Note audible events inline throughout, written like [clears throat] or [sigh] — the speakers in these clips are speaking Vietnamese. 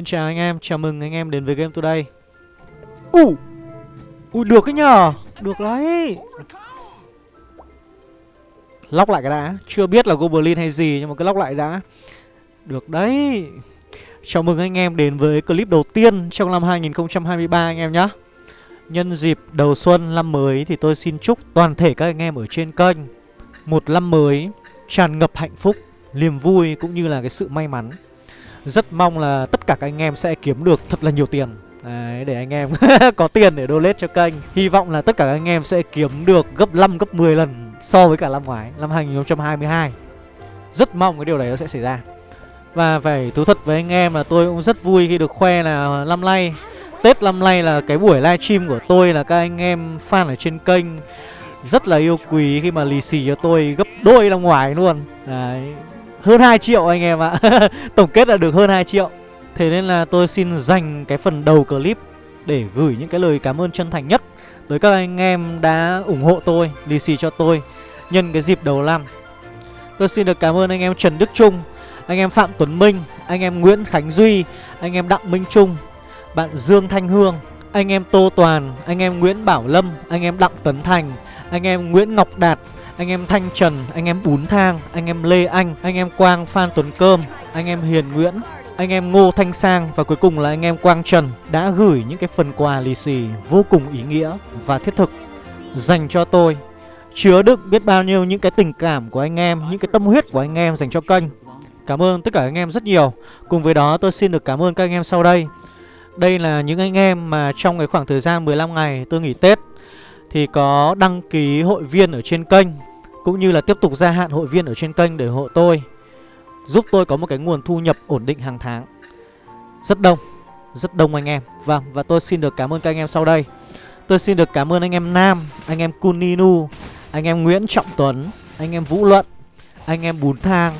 Xin chào anh em, chào mừng anh em đến với Game Today. Ui uh. Ui được cái nhờ Được đấy. Lóc lại cái đã Chưa biết là Goblin hay gì Nhưng mà cứ lóc lại đã. Được đấy. Chào mừng anh em đến với clip đầu tiên Trong năm 2023 anh em nhé Nhân dịp đầu xuân năm mới Thì tôi xin chúc toàn thể các anh em ở trên kênh Một năm mới Tràn ngập hạnh phúc Niềm vui cũng như là cái sự may mắn. Rất mong là tất cả các anh em sẽ kiếm được thật là nhiều tiền. Đấy, để anh em [laughs] có tiền để donate cho kênh. Hy vọng là tất cả các anh em sẽ kiếm được gấp 5, gấp 10 lần so với cả năm ngoái Năm 2022 Rất mong cái điều đấy nó sẽ xảy ra. Và phải thú thật với anh em là tôi cũng rất vui khi được khoe là năm nay Tết năm nay là cái buổi livestream của tôi là các anh em fan ở trên kênh Rất là yêu quý khi mà lì xì cho tôi gấp đôi năm ngoái luôn. Đấy. Hơn 2 triệu anh em ạ Tổng kết là được hơn 2 triệu Thế nên là tôi xin dành cái phần đầu clip Để gửi những cái lời cảm ơn chân thành nhất Tới các anh em đã ủng hộ tôi Lì xì cho tôi Nhân cái dịp đầu năm Tôi xin được cảm ơn anh em Trần Đức Trung Anh em Phạm Tuấn Minh Anh em Nguyễn Khánh Duy Anh em Đặng Minh Trung Bạn Dương Thanh Hương Anh em Tô Toàn Anh em Nguyễn Bảo Lâm Anh em Đặng Tấn Thành Anh em Nguyễn Ngọc Đạt anh em Thanh Trần, anh em Bún Thang, anh em Lê Anh, anh em Quang Phan Tuấn Cơm, anh em Hiền Nguyễn, anh em Ngô Thanh Sang và cuối cùng là anh em Quang Trần đã gửi những cái phần quà lì xì vô cùng ý nghĩa và thiết thực dành cho tôi. Chứa đựng biết bao nhiêu những cái tình cảm của anh em, những cái tâm huyết của anh em dành cho kênh. Cảm ơn tất cả anh em rất nhiều. Cùng với đó tôi xin được cảm ơn các anh em sau đây. Đây là những anh em mà trong cái khoảng thời gian 15 ngày tôi nghỉ Tết thì có đăng ký hội viên ở trên kênh cũng như là tiếp tục gia hạn hội viên ở trên kênh để hộ tôi Giúp tôi có một cái nguồn thu nhập ổn định hàng tháng Rất đông Rất đông anh em Vâng và tôi xin được cảm ơn các anh em sau đây Tôi xin được cảm ơn anh em Nam Anh em Kuninu Anh em Nguyễn Trọng Tuấn Anh em Vũ Luận Anh em Bún Thang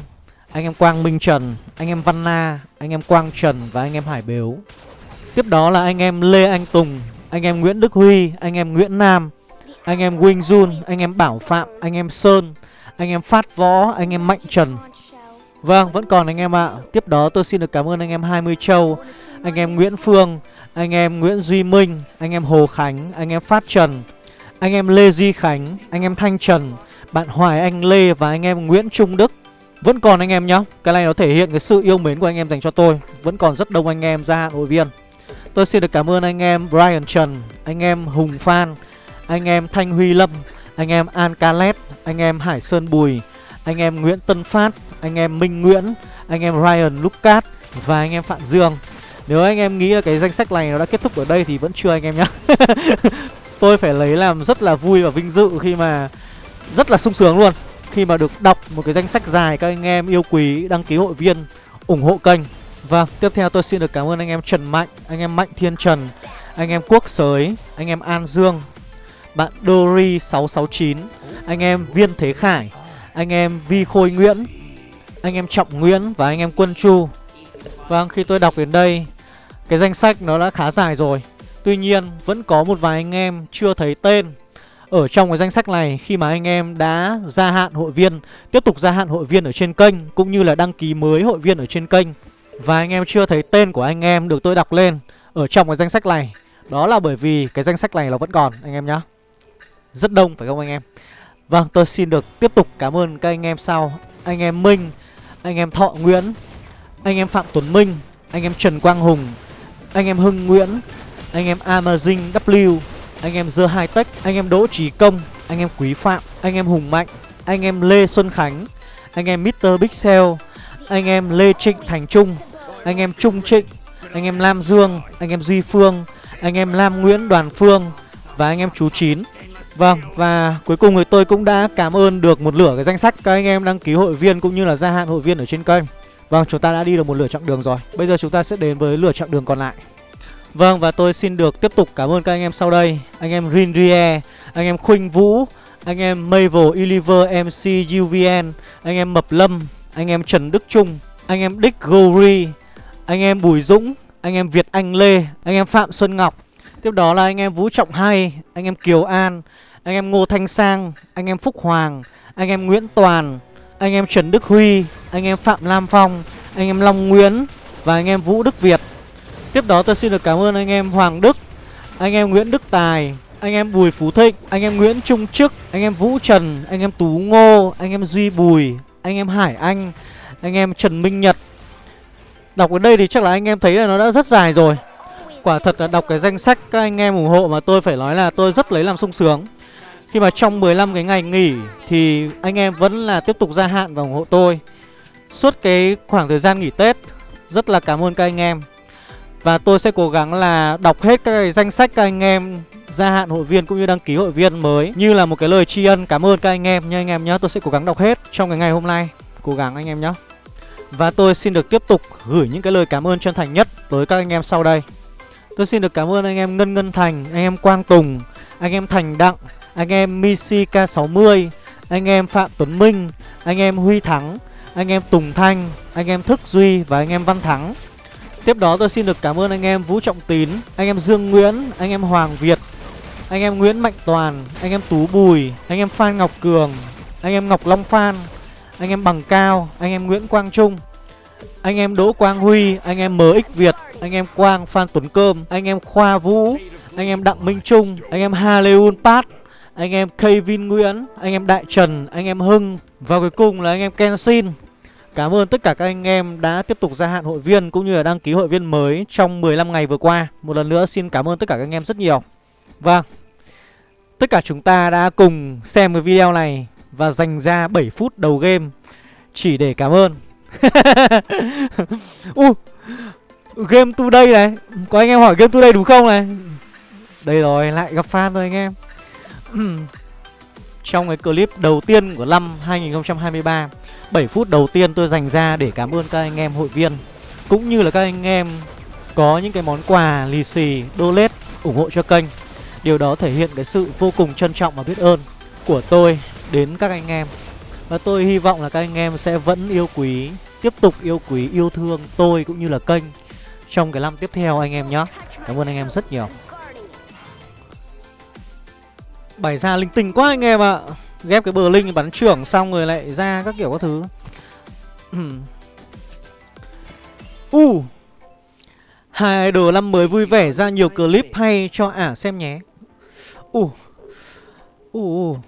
Anh em Quang Minh Trần Anh em Văn Na Anh em Quang Trần Và anh em Hải Bếu Tiếp đó là anh em Lê Anh Tùng Anh em Nguyễn Đức Huy Anh em Nguyễn Nam anh em Wing Jun Anh em Bảo Phạm Anh em Sơn Anh em Phát Võ Anh em Mạnh Trần Vâng, vẫn còn anh em ạ Tiếp đó tôi xin được cảm ơn anh em 20 Châu Anh em Nguyễn Phương Anh em Nguyễn Duy Minh Anh em Hồ Khánh Anh em Phát Trần Anh em Lê Duy Khánh Anh em Thanh Trần Bạn Hoài Anh Lê Và anh em Nguyễn Trung Đức Vẫn còn anh em nhá Cái này nó thể hiện cái sự yêu mến của anh em dành cho tôi Vẫn còn rất đông anh em gia hạn hội viên Tôi xin được cảm ơn anh em Brian Trần Anh em Hùng Phan anh em Thanh Huy Lâm Anh em An Calet Anh em Hải Sơn Bùi Anh em Nguyễn Tân Phát anh em Minh Nguyễn, anh em Ryan Lucas và anh em Phạm Dương. Nếu anh em nghĩ là cái danh sách này nó đã kết thúc ở đây thì vẫn chưa anh em nhá. Tôi phải lấy làm rất là vui và vinh dự khi mà rất là sung sướng luôn khi mà được đọc một cái danh sách dài các anh em yêu quý đăng ký hội viên ủng hộ kênh. Vâng, tiếp theo tôi xin được cảm ơn anh em Trần Mạnh, anh em Mạnh Thiên Trần, anh em Quốc Sới, anh em An Dương, bạn Dory669, anh em Viên Thế Khải, anh em Vi Khôi Nguyễn, anh em Trọng Nguyễn và anh em Quân Chu. Vâng, khi tôi đọc đến đây Cái danh sách nó đã khá dài rồi. Tuy nhiên, vẫn có một vài anh em chưa thấy tên Ở trong cái danh sách này Khi mà anh em đã gia hạn hội viên Tiếp tục gia hạn hội viên ở trên kênh Cũng như là đăng ký mới hội viên ở trên kênh. Và anh em chưa thấy tên của anh em được tôi đọc lên Ở trong cái danh sách này. Đó là bởi vì cái danh sách này nó vẫn còn anh em nhé. Rất đông phải không anh em Vâng, tôi xin được tiếp tục cảm ơn các anh em sau Anh em Minh anh em Thọ Nguyễn Anh em Phạm Tuấn Minh Anh em Trần Quang Hùng Anh em Hưng Nguyễn Anh em Amazing W Anh em Dơ Hai Tech Anh em Đỗ Trí Công Anh em Quý Phạm Anh em Hùng Mạnh Anh em Lê Xuân Khánh Anh em Mr. Pixel Anh em Lê Trịnh Thành Trung Anh em Trung Trịnh Anh em Lam Dương Anh em Duy Phương Anh em Lam Nguyễn Đoàn Phương Và anh em Chú Chín Vâng, và cuối cùng thì tôi cũng đã cảm ơn được một lửa cái danh sách các anh em đăng ký hội viên cũng như là gia hạn hội viên ở trên kênh Vâng, chúng ta đã đi được một lửa chặng đường rồi Bây giờ chúng ta sẽ đến với lửa chặng đường còn lại Vâng, và tôi xin được tiếp tục cảm ơn các anh em sau đây Anh em Rinrie, anh em Khuynh Vũ, anh em Mavel, Iliver, MC, UVN Anh em Mập Lâm, anh em Trần Đức Trung, anh em Dick Gory, Anh em Bùi Dũng, anh em Việt Anh Lê, anh em Phạm Xuân Ngọc Tiếp đó là anh em Vũ Trọng Hay, anh em Kiều An anh em Ngô Thanh Sang, anh em Phúc Hoàng, anh em Nguyễn Toàn, anh em Trần Đức Huy, anh em Phạm Lam Phong, anh em Long Nguyễn và anh em Vũ Đức Việt. Tiếp đó tôi xin được cảm ơn anh em Hoàng Đức Anh em Nguyễn Đức Tài Anh em Bùi Phú Thịnh Anh em Nguyễn Trung Trức Anh em Vũ Trần Anh em Tú Ngô Anh em Duy Bùi Anh em Hải Anh Anh em Trần Minh Nhật Đọc đến đây thì chắc là anh em thấy là nó đã rất dài rồi Quả thật là đọc cái danh sách các anh em ủng hộ mà tôi phải nói là tôi rất lấy làm sung sướng khi mà trong 15 cái ngày nghỉ thì anh em vẫn là tiếp tục gia hạn và ủng hộ tôi. Suốt cái khoảng thời gian nghỉ Tết Rất là cảm ơn các anh em. Và tôi sẽ cố gắng là đọc hết các cái danh sách các anh em gia hạn hội viên cũng như đăng ký hội viên mới Như là một cái lời tri ân cảm ơn các anh em nha anh em nhé Tôi sẽ cố gắng đọc hết trong cái ngày hôm nay. Cố gắng anh em nhé Và tôi xin được tiếp tục gửi những cái lời cảm ơn chân thành nhất tới các anh em sau đây. Tôi xin được cảm ơn anh em Ngân Ngân Thành, anh em Quang Tùng, anh em Thành Đặng, anh em Misi K60, anh em Phạm Tuấn Minh, anh em Huy Thắng, anh em Tùng Thanh, anh em Thức Duy và anh em Văn Thắng. Tiếp đó tôi xin được cảm ơn anh em Vũ Trọng Tín, anh em Dương Nguyễn, anh em Hoàng Việt, anh em Nguyễn Mạnh Toàn, anh em Tú Bùi, anh em Phan Ngọc Cường, anh em Ngọc Long Phan, anh em Bằng Cao, anh em Nguyễn Quang Trung, anh em Đỗ Quang Huy, anh em MX Việt, anh em Quang Phan Tuấn Cơm, anh em Khoa Vũ, anh em Đặng Minh Trung, anh em Haleun Pat, anh em Kevin Nguyễn, anh em Đại Trần, anh em Hưng và cuối cùng là anh em Kenshin. Cảm ơn tất cả các anh em đã tiếp tục gia hạn hội viên cũng như là đăng ký hội viên mới trong 15 ngày vừa qua. Một lần nữa xin cảm ơn tất cả các anh em rất nhiều. Vâng. Tất cả chúng ta đã cùng xem cái video này và dành ra 7 phút đầu game chỉ để cảm ơn. [laughs] uh, game today này, có anh em hỏi game today đúng không này? Đây rồi, lại gặp fan rồi anh em. [clears throat] Trong cái clip đầu tiên của năm 2023 7 phút đầu tiên tôi dành ra để cảm ơn các anh em hội viên Cũng như là các anh em có những cái món quà lì xì, đô lết ủng hộ cho kênh. Điều đó thể hiện cái sự vô cùng trân trọng và biết ơn của tôi đến các anh em. Và tôi hy vọng là các anh em sẽ vẫn yêu quý, tiếp tục yêu quý, yêu thương tôi cũng như là kênh Trong cái năm tiếp theo anh em nhé. Cảm ơn anh em rất nhiều. Bày ra linh tinh quá anh em ạ Ghép cái bờ linh bắn trưởng xong rồi lại ra các kiểu các thứ [clears throat] U uh. Hai idol năm mới vui vẻ ra nhiều clip hay cho ả xem nhé U uh. uh.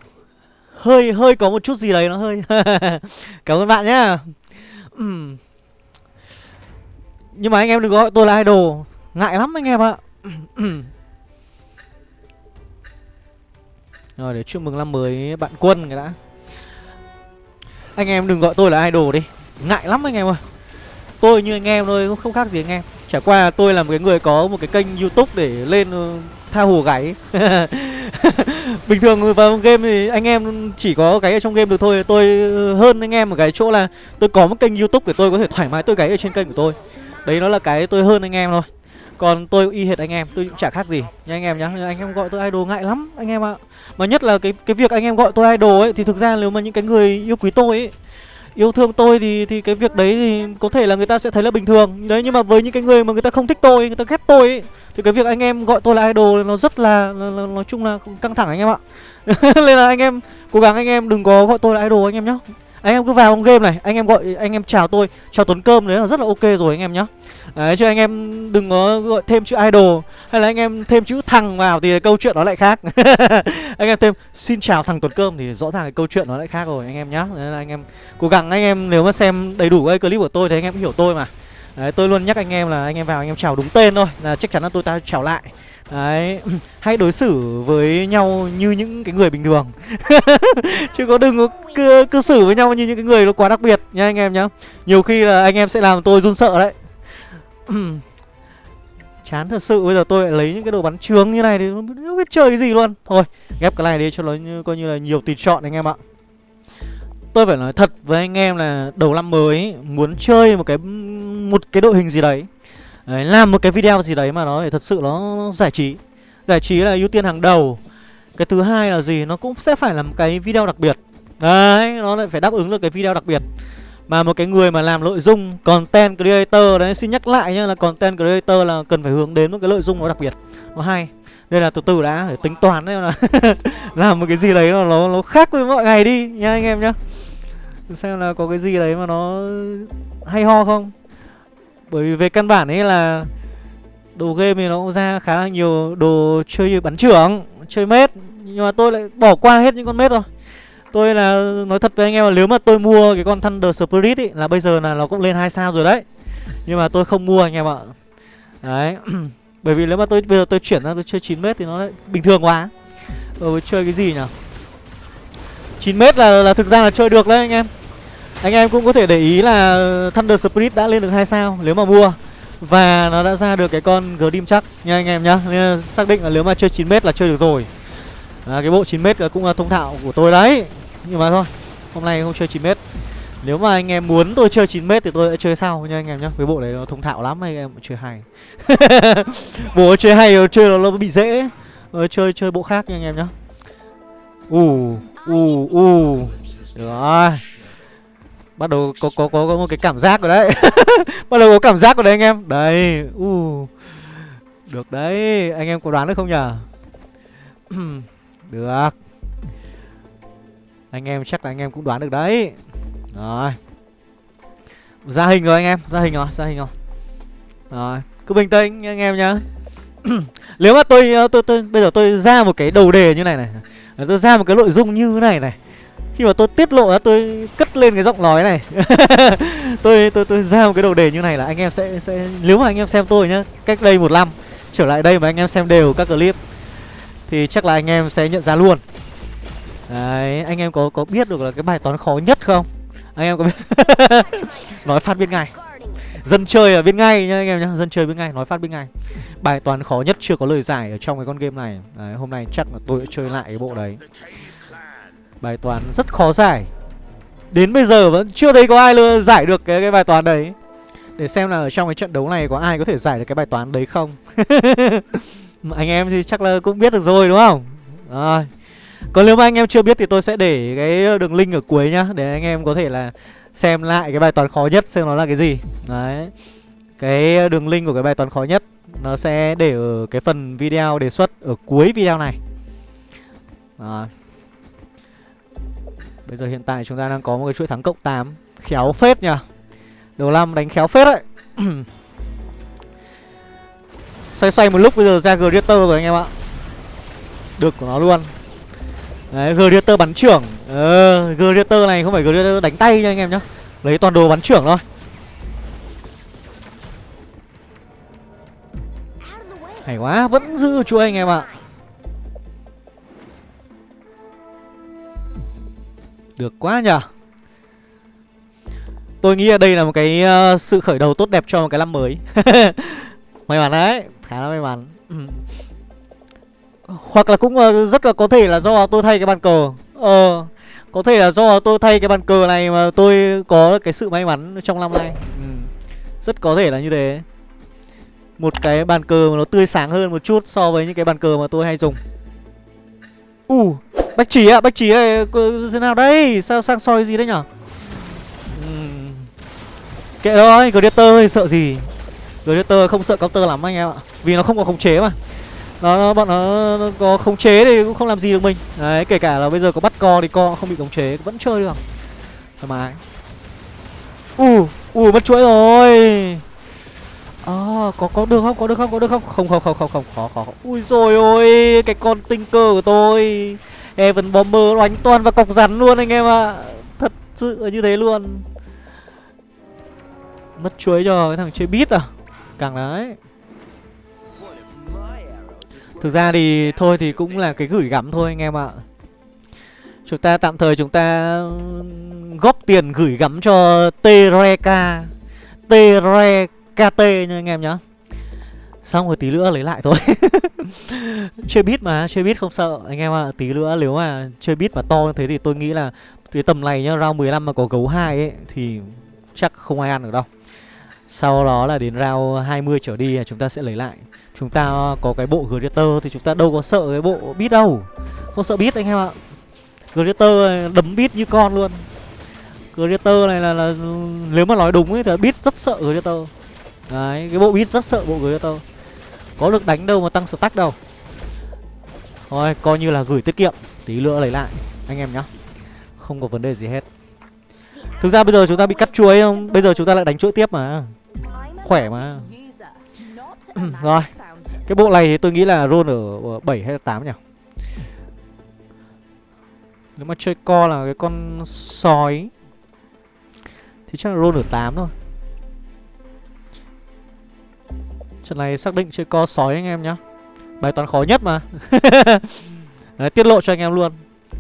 Hơi hơi có một chút gì đấy nó hơi [laughs] Cảm ơn bạn nhá uhm. [clears throat] Nhưng mà anh em đừng gọi tôi là idol Ngại lắm anh em ạ [clears throat] Rồi, để chúc mừng năm mới bạn Quân cái đã. Anh em đừng gọi tôi là idol đi. Ngại lắm anh em ơi. Tôi như anh em thôi không khác gì anh em. Chả qua tôi là một cái người có một cái kênh youtube để lên ờ, tha hồ gáy [laughs] Bình thường vào game thì anh em chỉ có cái ở trong game được thôi. Tôi ờ, hơn anh em một cái chỗ là tôi có một kênh youtube để tôi có thể thoải mái tôi gáy ở trên kênh của tôi. Đấy nó là cái tôi hơn anh em thôi còn tôi y hệt anh em, tôi cũng chả khác gì nha anh em nhá. Anh em gọi tôi idol ngại lắm anh em ạ. Mà nhất là cái cái việc anh em gọi tôi idol ấy thì thực ra nếu mà những cái người yêu quý tôi ấy yêu thương tôi thì thì cái việc đấy thì có thể là người ta sẽ thấy là bình thường đấy nhưng mà với những cái người mà người ta không thích tôi người ta ghét tôi ấy, thì cái việc anh em gọi tôi là idol nó rất là, là, là nói chung là căng thẳng anh em ạ [laughs] nên là anh em cố gắng anh em đừng có gọi tôi là idol anh em nhá anh em cứ vào trong game này anh em gọi anh em chào tôi chào tuấn cơm đấy là rất là ok rồi anh em nhá đấy chứ anh em đừng có gọi thêm chữ idol hay là anh em thêm chữ thằng vào thì câu chuyện nó lại khác anh em thêm xin chào thằng tuấn cơm thì rõ ràng cái câu chuyện nó lại khác rồi anh em nhá nên là anh em cố gắng anh em nếu mà xem đầy đủ cái clip của tôi thì anh em hiểu tôi mà Đấy, tôi luôn nhắc anh em là anh em vào anh em chào đúng tên thôi là chắc chắn là tôi ta chào lại Đấy, [clears throat] hãy đối xử với nhau như những cái người bình thường. [laughs] Chứ có đừng có cư, cư xử với nhau như những cái người nó quá đặc biệt nha anh em nhá. Nhiều khi là anh em sẽ làm tôi run sợ đấy. [clears throat] Chán thật sự bây giờ tôi lại lấy những cái đồ bắn trướng như này thì không biết chơi cái gì luôn. Thôi, ghép cái này đi cho nó như, coi như là nhiều tùy chọn anh em ạ. Tôi phải nói thật với anh em là đầu năm mới muốn chơi một cái một cái đội hình gì đấy. Đấy, làm một cái video gì đấy mà nó thật sự nó giải trí. Giải trí là ưu tiên hàng đầu. Cái thứ hai là gì? Nó cũng sẽ phải là một cái video đặc biệt. Đấy, nó lại phải đáp ứng được cái video đặc biệt. Mà một cái người mà làm nội dung Content creator đấy, xin nhắc lại nhá Là content creator là cần phải hướng đến một cái nội dung nó đặc biệt. Nó hay. Đây là từ từ đã, phải tính toán đấy là [laughs] Làm một cái gì đấy nó, nó, nó khác với mọi ngày đi nha anh em nhá. Xem là có cái gì đấy mà nó hay ho không? Bởi vì về căn bản ấy là Đồ game thì nó cũng ra khá là nhiều đồ chơi bắn trưởng Chơi mết. Nhưng mà tôi lại bỏ qua hết những con mết rồi Tôi là nói thật với anh em là nếu mà tôi mua cái con Thunder Spirit ý Là bây giờ là nó cũng lên 2 sao rồi đấy. Nhưng mà tôi không mua anh em ạ. Đấy. [clears throat] Bởi vì nếu mà tôi bây giờ tôi chuyển ra tôi chơi 9 mét thì nó bình thường quá. Rồi chơi cái gì nhỉ? 9 mét là, là thực ra là chơi được đấy anh em. Anh em cũng có thể để ý là ờ, Thunder Spirit đã lên được 2 sao nếu mà mua Và nó đã ra được cái con Grim chắc nha anh em nhá. Nên xác định là nếu mà chơi 9 mét là chơi được rồi. À, Cái bộ 9 mét cũng là thông thạo của tôi đấy. Nhưng mà thôi Hôm nay không chơi 9 mét. Nếu mà anh em muốn tôi chơi 9m thì tôi sẽ chơi sau nha anh em nhá. Cái bộ đấy nó thông thạo lắm anh em chơi hay. [laughs] Bộ chơi hay chơi nó, nó bị dễ. Rồi, Chơi chơi bộ khác nha anh em nhá. Ù ù ù. Được rồi. Bắt đầu có, có, có, có một cái cảm giác rồi đấy. [laughs] Bắt đầu có cảm giác rồi đấy anh em. Đây uh. Được đấy Anh em có đoán được không nhở [clears throat] Được. Anh em chắc là anh em cũng đoán được đấy. Rồi. Ra hình rồi anh em Ra hình rồi Ra hình rồi. Rồi Cứ bình tĩnh anh em nhá. [clears throat] Nếu mà tôi, ờ, tôi tôi Bây giờ tôi ra một cái đầu đề như này này. Tôi ra một cái nội dung như thế này này khi mà tôi tiết lộ tôi cất lên cái giọng nói này. [laughs] Tôi tôi tôi ra một cái đầu đề như này là anh em sẽ sẽ nếu mà anh em xem tôi nhá cách đây một năm trở lại đây mà anh em xem đều các clip thì chắc là anh em sẽ nhận ra luôn. Đấy anh em có có biết được là cái bài toán khó nhất không? Anh em có biết? [laughs] Nói phát biết ngay. Dân chơi ở biết ngay nha anh em nhá dân chơi biết ngay nói phát biết ngay. Bài toán khó nhất chưa có lời giải ở trong cái con game này. Đấy, hôm nay chắc là tôi sẽ chơi lại cái bộ đấy bài toán rất khó giải. Đến bây giờ vẫn chưa thấy có ai giải được cái cái bài toán đấy. Để xem là ở trong cái trận đấu này có ai có thể giải được cái bài toán đấy không. [laughs] Anh em thì chắc là cũng biết được rồi, đúng không? Rồi. Còn nếu mà anh em chưa biết thì tôi sẽ để cái đường link ở cuối nhá, Để anh em có thể là xem lại cái bài toán khó nhất xem nó là cái gì. Đấy. Cái đường link của cái bài toán khó nhất, Nó sẽ để ở cái phần video đề xuất ở cuối video này. Đó. Bây giờ hiện tại chúng ta đang có một cái chuỗi thắng cộng 8 Khéo phết nhỉ Đầu năm đánh khéo phết đấy. [clears throat] Xoay xoay một lúc bây giờ ra Greater rồi anh em ạ. Được của nó luôn. Đấy, Greater bắn trưởng. Ờ, Greater này không phải Greater đánh tay nha anh em nhá. Lấy toàn đồ bắn trưởng thôi. Hay quá, vẫn giữ chuỗi anh em ạ. Được quá nhở Tôi nghĩ là đây là một cái uh, sự khởi đầu tốt đẹp cho một cái năm mới. [laughs] May mắn đấy, khá là may mắn. Hoặc là cũng uh, rất là có thể là do tôi thay cái bàn cờ. Ờ Có thể là do tôi thay cái bàn cờ này mà tôi có cái sự may mắn trong năm nay. Ừ. Rất có thể là như thế. Một cái bàn cờ mà nó tươi sáng hơn một chút so với những cái bàn cờ mà tôi hay dùng. U uh, Bách chỉ ạ, à, bách chỉ này thế nào đây? Sao sang soi gì đấy nhở? Uhm. Kệ thôi, Gladiator sợ gì? Gladiator không sợ counter lắm anh em ạ Vì nó không có khống chế mà. Nó bọn nó, nó có khống chế thì cũng không làm gì được mình. Đấy kể cả là bây giờ có bắt co thì co không bị khống chế vẫn chơi được. Thoải mái. U u mất chuỗi rồi à, có có được không? Có được không? Có được không? Không không không không không khó khó ui rồi ôi cái con tinh cơ của tôi. Evan Bomber đánh toàn và cọc rắn luôn anh em ạ. À. thật sự như thế luôn. Mất chuối cho cái thằng chơi bít à? Càng đấy. Thực ra thì thôi thì cũng là cái gửi gắm thôi anh em ạ. Chúng ta tạm thời chúng ta góp tiền gửi gắm cho Tereka kt nha anh em nhá. Xong rồi tí nữa lấy lại thôi. [laughs] Chơi bit mà, chơi bit không sợ. Anh em ạ, à, tí nữa nếu mà chơi bit mà to như thế thì tôi nghĩ là Cái tầm này nhá, round 15 mà có gấu 2 ấy Thì chắc không ai ăn được đâu. Sau đó là đến round 20 trở đi chúng ta sẽ lấy lại. Chúng ta có cái bộ Gladiator thì chúng ta đâu có sợ cái bộ bit đâu. Không sợ bit anh em ạ. Gladiator đấm bit như con luôn. Gladiator này là, là Nếu mà nói đúng ấy thì bit rất sợ Gladiator Đấy, cái bộ bit rất sợ bộ Gladiator Có được đánh đâu mà tăng stack đâu. Thôi, coi như là gửi tiết kiệm Tí nữa lấy lại, anh em nhá. Không có vấn đề gì hết. Thực ra bây giờ chúng ta bị cắt chuối không? Bây giờ chúng ta lại đánh chuỗi tiếp mà. Khỏe mà. [clears throat] Rồi Cái bộ này thì tôi nghĩ là roll ở ờ, 7 hay là 8 nhỉ? Nếu mà chơi co là cái con sói Thì chắc là roll ở 8 thôi. Trận này xác định chơi co sói anh em nhá. Bài toán khó nhất mà. [laughs] Đấy, tiết lộ cho anh em luôn.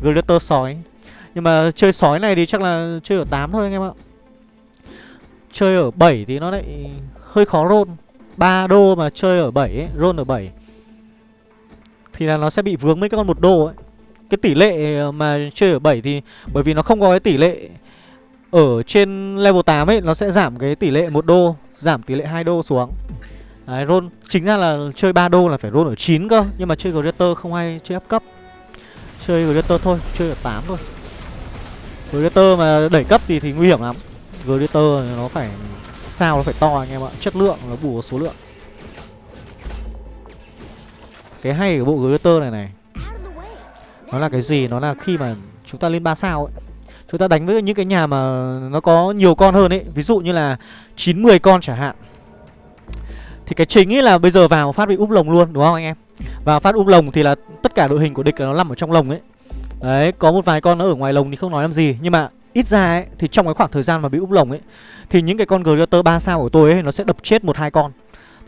Glitter sói. Nhưng mà chơi sói này thì chắc là chơi ở 8 thôi anh em ạ. Chơi ở 7 thì nó lại hơi khó roll. 3 đô mà chơi ở 7 ấy, roll ở 7 Thì là nó sẽ bị vướng mấy cái con một đô ấy. Cái tỷ lệ mà chơi ở 7 thì Bởi vì nó không có cái tỷ lệ Ở trên level 8 ấy Nó sẽ giảm cái tỷ lệ một đô Giảm tỷ lệ 2 đô xuống Đấy, roll chính ra là chơi 3 đô là phải roll ở 9 cơ Nhưng mà chơi Greater không hay chơi áp cấp. Chơi Greater thôi, chơi ở 8 thôi. Greater mà đẩy cấp thì thì nguy hiểm lắm. Greater nó phải sao nó phải to anh em ạ Chất lượng nó bù số lượng. Cái hay của bộ Greater này này Nó là cái gì? Nó là khi mà chúng ta lên 3 sao ấy. Chúng ta đánh với những cái nhà mà nó có nhiều con hơn ấy. Ví dụ như là 9-10 con chẳng hạn. Thì cái chính ấy là bây giờ vào phát bị úp lồng luôn đúng không anh em? Vào phát úp lồng thì là tất cả đội hình của địch nó nằm ở trong lồng ấy. Đấy, có một vài con nó ở ngoài lồng thì không nói làm gì. Nhưng mà ít ra ấy, thì trong cái khoảng thời gian mà bị úp lồng ấy Thì những cái con Greater 3 sao của tôi ấy Nó sẽ đập chết một hai con.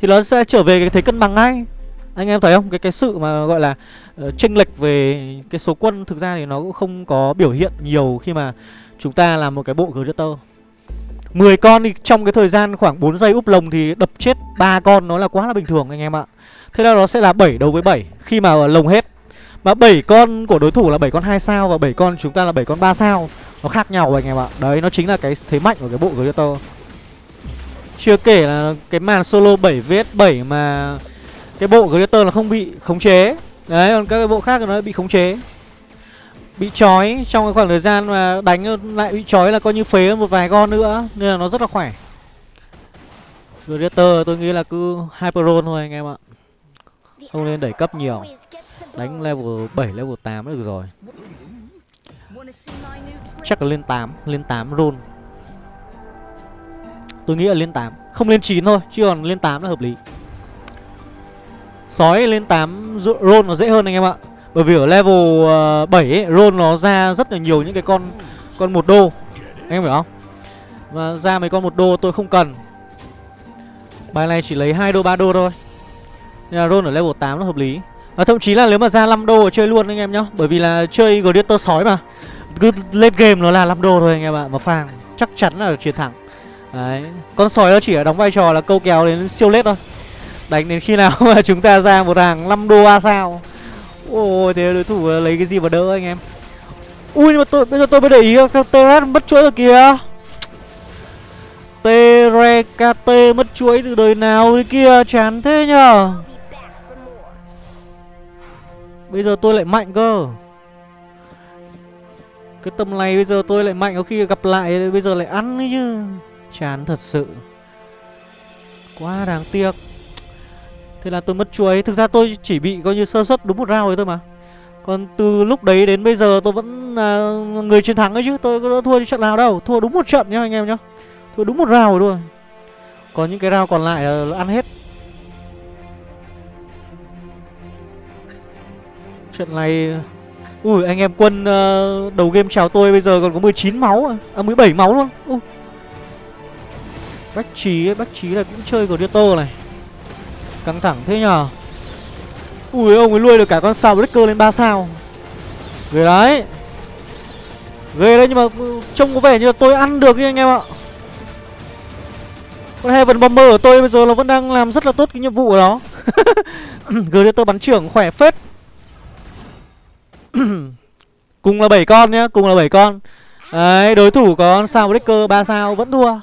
Thì nó sẽ trở về cái thế cân bằng ngay. Anh em thấy không? Cái cái sự mà gọi là uh, chênh lệch về cái số quân Thực ra thì nó cũng không có biểu hiện nhiều Khi mà chúng ta làm một cái bộ Greater 10 con thì trong cái thời gian khoảng 4 giây úp lồng Thì đập chết ba con, nó là quá là bình thường anh em ạ. Thế là nó sẽ là 7 đấu với 7 Khi mà lồng hết. Mà 7 con của đối thủ là 7 con 2 sao Và 7 con chúng ta là 7 con 3 sao, nó khác nhau anh em ạ. Đấy, nó chính là cái thế mạnh của cái bộ Greater. Chưa kể là cái màn solo 7 vs 7 mà Cái bộ Greater nó không bị khống chế. Đấy, còn các cái bộ khác nó bị khống chế. Bị trói trong cái khoảng thời gian mà đánh lại bị trói là coi như phế một vài con nữa Nên là nó rất là khỏe. Greater tôi nghĩ là cứ Hyper roll thôi anh em ạ. Không nên đẩy cấp nhiều. Đánh level 7, level 8 được rồi. Chắc là lên 8 Lên 8 roll. Tôi nghĩ là lên 8 Không lên 9 thôi Chứ còn lên 8 là hợp lý. Sói lên 8 roll nó dễ hơn anh em ạ bởi vì ở level ờ, uh, 7 ấy, roll nó ra rất là nhiều những cái con Con một đô. Anh em hiểu không? Và ra mấy con một đô tôi không cần. Bài này chỉ lấy 2 đô 3 đô thôi. Nên là roll ở level 8 nó hợp lý. Và thậm chí là nếu mà ra 5 đô chơi luôn anh em nhá. Bởi vì là chơi Gladiator sói mà. Cứ lên game nó là 5 đô thôi anh em ạ. Mà phang chắc chắn là chiến thắng. Đấy. Con sói nó chỉ đóng vai trò là câu kéo đến siêu lết thôi. Đánh đến khi nào [laughs] mà chúng ta ra một hàng 5 đô A sao. Ôi thế đối thủ ờ, lấy cái gì mà đỡ anh em? Ui, nhưng mà tôi, bây giờ tôi mới để ý các Terat mất chuỗi rồi kìa. Terekate mất chuỗi từ đời nào thế kia, chán thế nhở Bây giờ tôi lại mạnh cơ. Cái tầm này bây giờ tôi lại mạnh có khi gặp lại, bây giờ lại ăn ấy chứ. Chán thật sự. Quá đáng tiếc. Thế là tôi mất chuối. Thực ra tôi chỉ bị coi như sơ suất đúng một round rồi thôi mà. Còn từ lúc đấy đến bây giờ tôi vẫn là người chiến thắng ấy chứ. Tôi có thua đi trận nào đâu. Thua đúng một trận nhá anh em nhá. Thua đúng một round rồi Còn những cái round còn lại là ăn hết. Trận này Ui anh em quân uh, đầu game chào tôi bây giờ còn có 19 máu à, à 17 máu luôn. Ui. Bách trí ấy, Bách trí là cũng chơi của Dieter này. Căng thẳng thế nhờ. Ui ông ấy nuôi được cả con sao Breaker lên 3 sao. Ghê đấy. Ghê đấy nhưng mà ừ, trông có vẻ như là tôi ăn được như anh em ạ. Con Heaven Bomber của tôi bây giờ nó vẫn đang làm rất là tốt cái nhiệm vụ của nó. [laughs] Gladiator bắn trưởng khỏe phết. [coughs] Cùng là 7 con nhá, cùng là 7 con. Đấy, đối thủ có con sao Breaker 3 sao vẫn thua.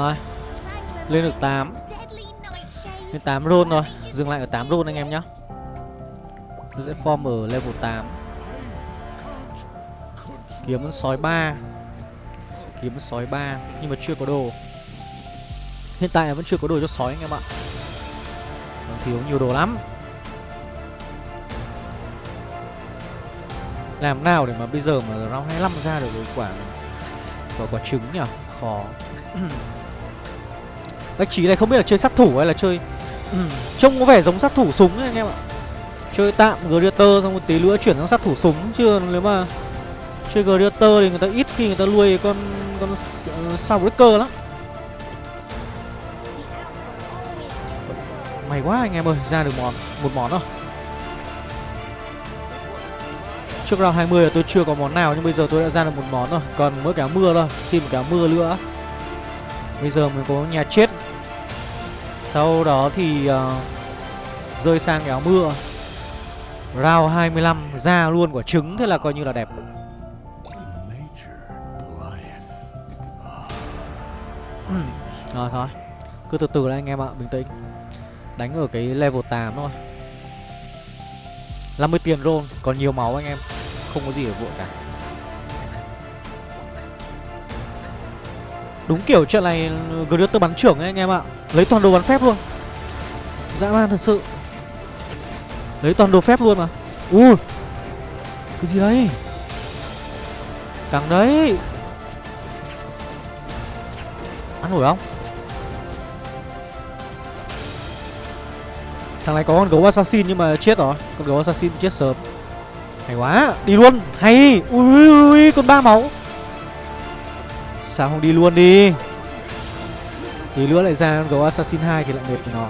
Rồi. Lên được 8 Lên 8 roll rồi. Dừng lại ở 8 roll anh em nhé Nó sẽ form ở level 8 Kiếm sói 3 Kiếm sói 3 Nhưng mà chưa có đồ. Hiện tại vẫn chưa có đồ cho sói anh em ạ. Còn thiếu nhiều đồ lắm. Làm nào để mà bây giờ mà round 25 ra được quả Quả quả trứng nhỉ? Khó. [clears throat] Bách trí này không biết là chơi sát thủ hay là chơi ừ, Trông có vẻ giống sát thủ súng ấy anh em ạ. Chơi tạm Greater xong một tí nữa chuyển sang sát thủ súng Chứ nếu mà chơi Greater thì người ta ít khi người ta nuôi con con ờ, Soundbreaker lắm. May quá anh em ơi, ra được món một món rồi. Trước round 20 là tôi chưa có món nào nhưng bây giờ tôi đã ra được một món rồi. Còn mỗi cái mưa thôi, xin một cái mưa nữa. Bây giờ mình có nhà chết. Sau đó thì uh, rơi sang cái áo mưa Round 25 ra luôn quả trứng Thế là coi như là đẹp. Ừ, Rồi thôi. Cứ từ từ đấy anh em ạ, bình tĩnh. Đánh ở cái level 8 thôi. 50 tiền roll Còn nhiều máu anh em. Không có gì để vội cả. Đúng kiểu trận này Greater bắn trưởng ấy, anh em ạ. Lấy toàn đồ bắn phép luôn. Dã man thật sự. Lấy toàn đồ phép luôn mà. Ui. Cái gì đấy? Càng đấy. Ăn nổi không? Thằng này có con gấu assassin nhưng mà chết rồi. Con gấu assassin chết sớm. Hay quá. Đi luôn. Hay. Ui ui ui, Con ba máu. Sao không đi luôn đi. Tí nữa lại ra gấu assassin 2 thì lại mệt của nó.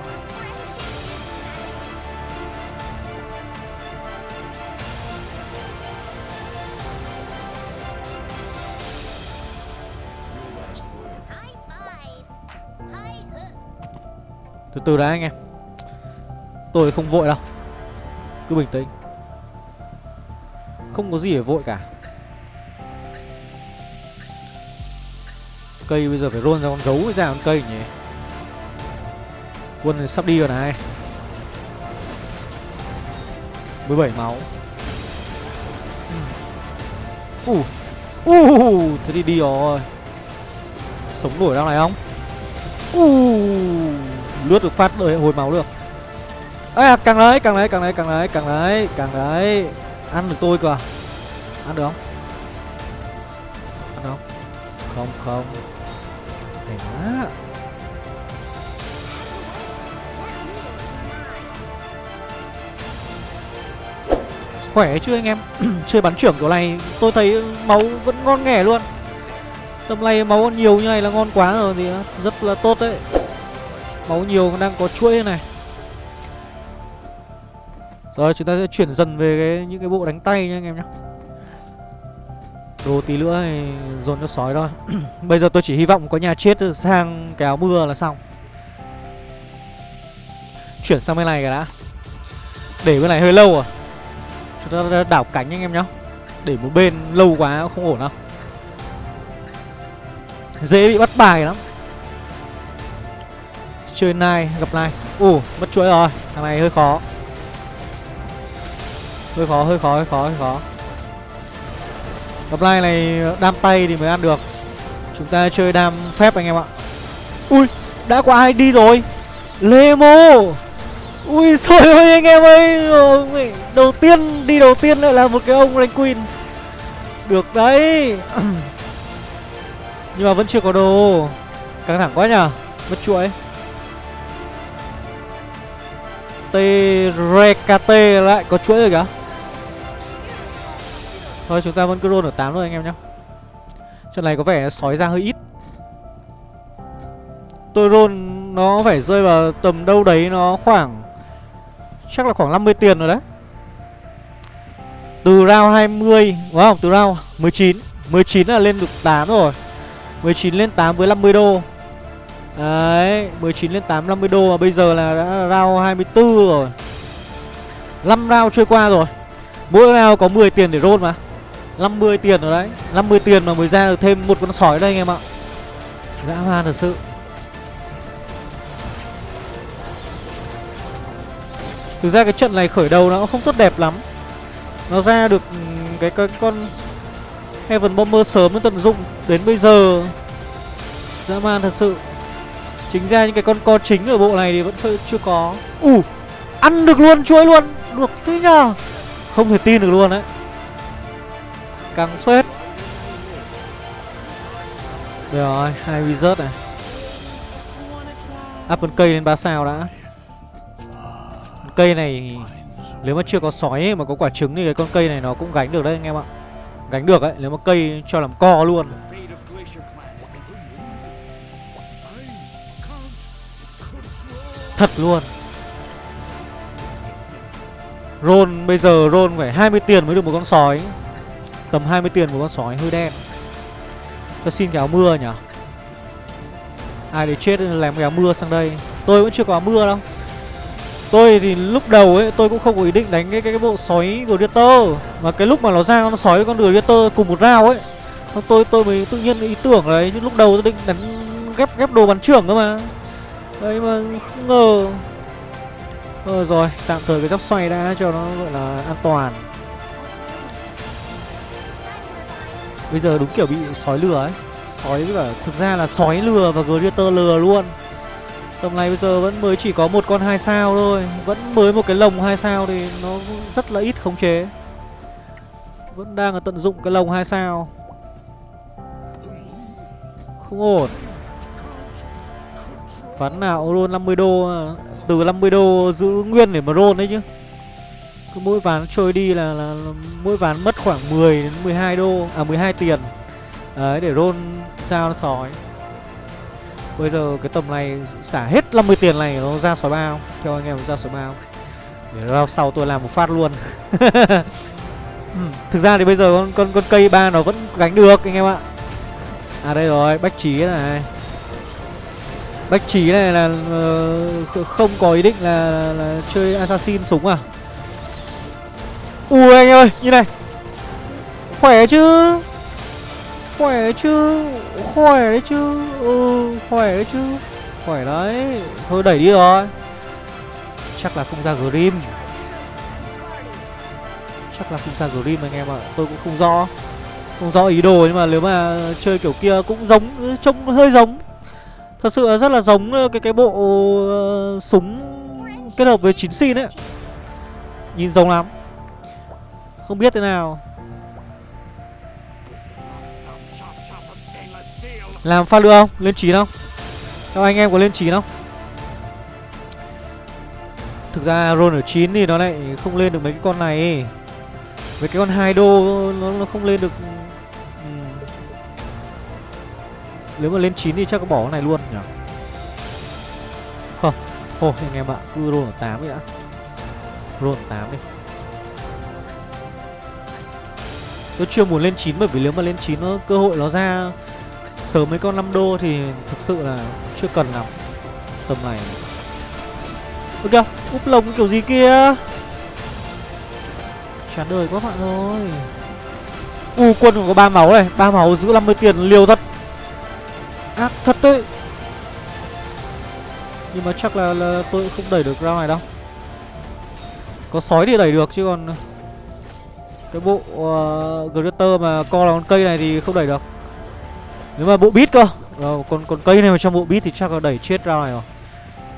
Từ từ đã anh em. Tôi không vội đâu. Cứ bình tĩnh. Không có gì để vội cả. Cây bây giờ phải roll ra con gấu mới ra con cây nhỉ? Quân sắp đi rồi này. 17 máu. Uh Uh Thế thì đi rồi. Sống nổi đang này không? Uh Lướt được phát đời hồi máu được. Ê, càng đấy, càng đấy, càng đấy, càng đấy, càng đấy, càng đấy Ăn được tôi cơ à? Ăn được không? Ăn không? Không, không. Hay quá Khỏe chưa anh em? [clears throat] Chơi bắn trưởng kiểu này, tôi thấy máu vẫn ngon nghẻ luôn. Tầm này máu nhiều như này là ngon quá rồi thì rất là tốt đấy. Máu nhiều đang có chuỗi này. Rồi, chúng ta sẽ chuyển dần về cái, những cái bộ đánh tay nha anh em nhé Đồ tí nữa thì dồn cho sói thôi. [clears throat] Bây giờ tôi chỉ hy vọng có nhà chết sang cái áo mưa là xong. Chuyển sang bên này cả đã. Để bên này hơi lâu à? Chúng ta đảo cánh anh em nhá. Để một bên lâu quá không ổn đâu. Dễ bị bắt bài lắm. Chơi nai, gặp nai. Ồ, mất chuỗi rồi. Thằng này hơi khó. Hơi khó hơi khó hơi khó hơi khó gặp lai này, đam tay thì mới ăn được. Chúng ta chơi đam phép anh em ạ. Ui, đã có ai đi rồi? Lemo! Ui [laughs] xôi ơi, anh em ơi đầu tiên, đi đầu tiên lại là một cái ông rank queen. Được đấy. [clears throat] Nhưng mà vẫn chưa có đồ. Căng thẳng quá nhở mất chuỗi. T-Rekate lại có chuỗi rồi kìa. Thôi, chúng ta vẫn cứ roll ở 8 thôi anh em nhé Trận này có vẻ sói ra hơi ít. Tôi roll nó phải rơi vào tầm đâu đấy nó khoảng, Chắc là khoảng 50 tiền rồi đấy. Từ round 20 Đúng không? Từ round 19 19 là lên được 8 rồi. 19 lên 8 với 50 đô. Đấy 19 lên 8 50 đô Mà bây giờ là đã round 24 rồi. 5 round trôi qua rồi. Mỗi round có 10 tiền để roll mà. 50 tiền rồi đấy. 50 tiền mà mới ra được thêm một con sói đây anh em ạ. Dã man thật sự. Thực ra cái trận này khởi đầu nó cũng không tốt đẹp lắm. Nó ra được ừ, cái, cái con Heaven Bomber sớm nó tận dụng Đến bây giờ. Dã man thật sự. Chính ra những cái con co chính ở bộ này thì vẫn chưa có. Ủ uh, Ăn được luôn chuối luôn. Được thế nhờ. Không thể tin được luôn đấy. Căng phết. Được rồi hai wizard này. Up con cây lên 3 sao đã. Con Cây này Nếu mà chưa có sói ấy, mà có quả trứng thì cái con cây này nó cũng gánh được đấy anh em ạ. Gánh được ấy Nếu mà cây cho làm co luôn. Thật luôn. Ron bây giờ ron phải 20 tiền mới được một con sói. Tầm 20 tiền của con sói hơi đen. Cho xin cái áo mưa nhỉ? Ai để chết làm cái áo mưa sang đây. Tôi vẫn chưa có áo mưa đâu. Tôi thì lúc đầu ấy tôi cũng không có ý định đánh cái cái, cái bộ sói Gladiator. Mà cái lúc mà nó ra con sói con Gladiator cùng một rao ấy Tôi tôi mới tự nhiên ý tưởng đấy Chứ lúc đầu tôi định đánh ghép ghép đồ bắn trưởng cơ mà. Đấy mà không ngờ. Ờ rồi, tạm thời cái góc xoay đã cho nó gọi là an toàn. Bây giờ đúng kiểu bị sói lừa ấy. Sói với cả thực ra là sói lừa và Greater lừa luôn. Tầm này bây giờ vẫn mới chỉ có một con hai sao thôi. Vẫn mới một cái lồng hai sao thì nó rất là ít khống chế. Vẫn đang ở tận dụng cái lồng hai sao. Không ổn. Ván nào roll 50 đô Từ 50 đô giữ nguyên để mà roll đấy chứ. Cứ mỗi ván trôi đi là, là, là mỗi ván mất khoảng 10 đến 12 đô À 12 tiền. Đấy để roll sao nó sói. Bây giờ cái tầm này xả hết 50 tiền này nó ra sói bao Theo anh em ra sói bao. Để ra sau tôi làm một phát luôn. [laughs] Ừ, Thực ra thì bây giờ con, con con cây ba nó vẫn gánh được anh em ạ. À đây rồi, bách trí này. Bách trí này là uh, không có ý định là, là, là chơi assassin súng à? Ui anh ơi, như này. Khỏe chứ? Khỏe đấy chứ? Khỏe đấy chứ? Ừ khỏe đấy chứ. Khỏe đấy. Thôi đẩy đi rồi. Chắc là không ra Grim. Chắc là không ra Grim anh em ạ. Tôi cũng không rõ. Không rõ ý đồ nhưng mà nếu mà chơi kiểu kia cũng giống Trông hơi giống. Thật sự là rất là giống ờ, cái cái bộ uh, súng kết hợp với chín xin ấy. Nhìn giống lắm. Không biết thế nào Làm pha lựa không? Lên chín không? Các anh em có lên chín không? Thực ra roll ở 9 thì nó lại không lên được mấy cái con này Mấy cái con hai đô nó, nó không lên được ừ. Nếu mà lên 9 thì chắc có bỏ cái này luôn nhỉ Không Thôi anh em ạ Cứ roll ở 8 đi đã Roll ở 8 đi Tôi chưa muốn lên 9 bởi vì nếu mà lên 9 nó cơ hội nó ra Sớm mấy con 5 đô thì thực sự là chưa cần lắm. Tầm này. Ôi kìa, úp lồng kiểu gì kia? Chán đời quá bạn ơi. U quân còn có ba máu này. Ba máu giữ 50 tiền liều thật. Ác thật đấy. Nhưng mà chắc là, là tôi không đẩy được ra này đâu. Có sói thì đẩy được chứ còn cái bộ ờ, uh, Greater mà co là con cây này thì không đẩy được. Nếu mà bộ bit cơ. Ờ, rồi, còn còn cây này mà trong bộ bit thì chắc là đẩy chết ra này rồi.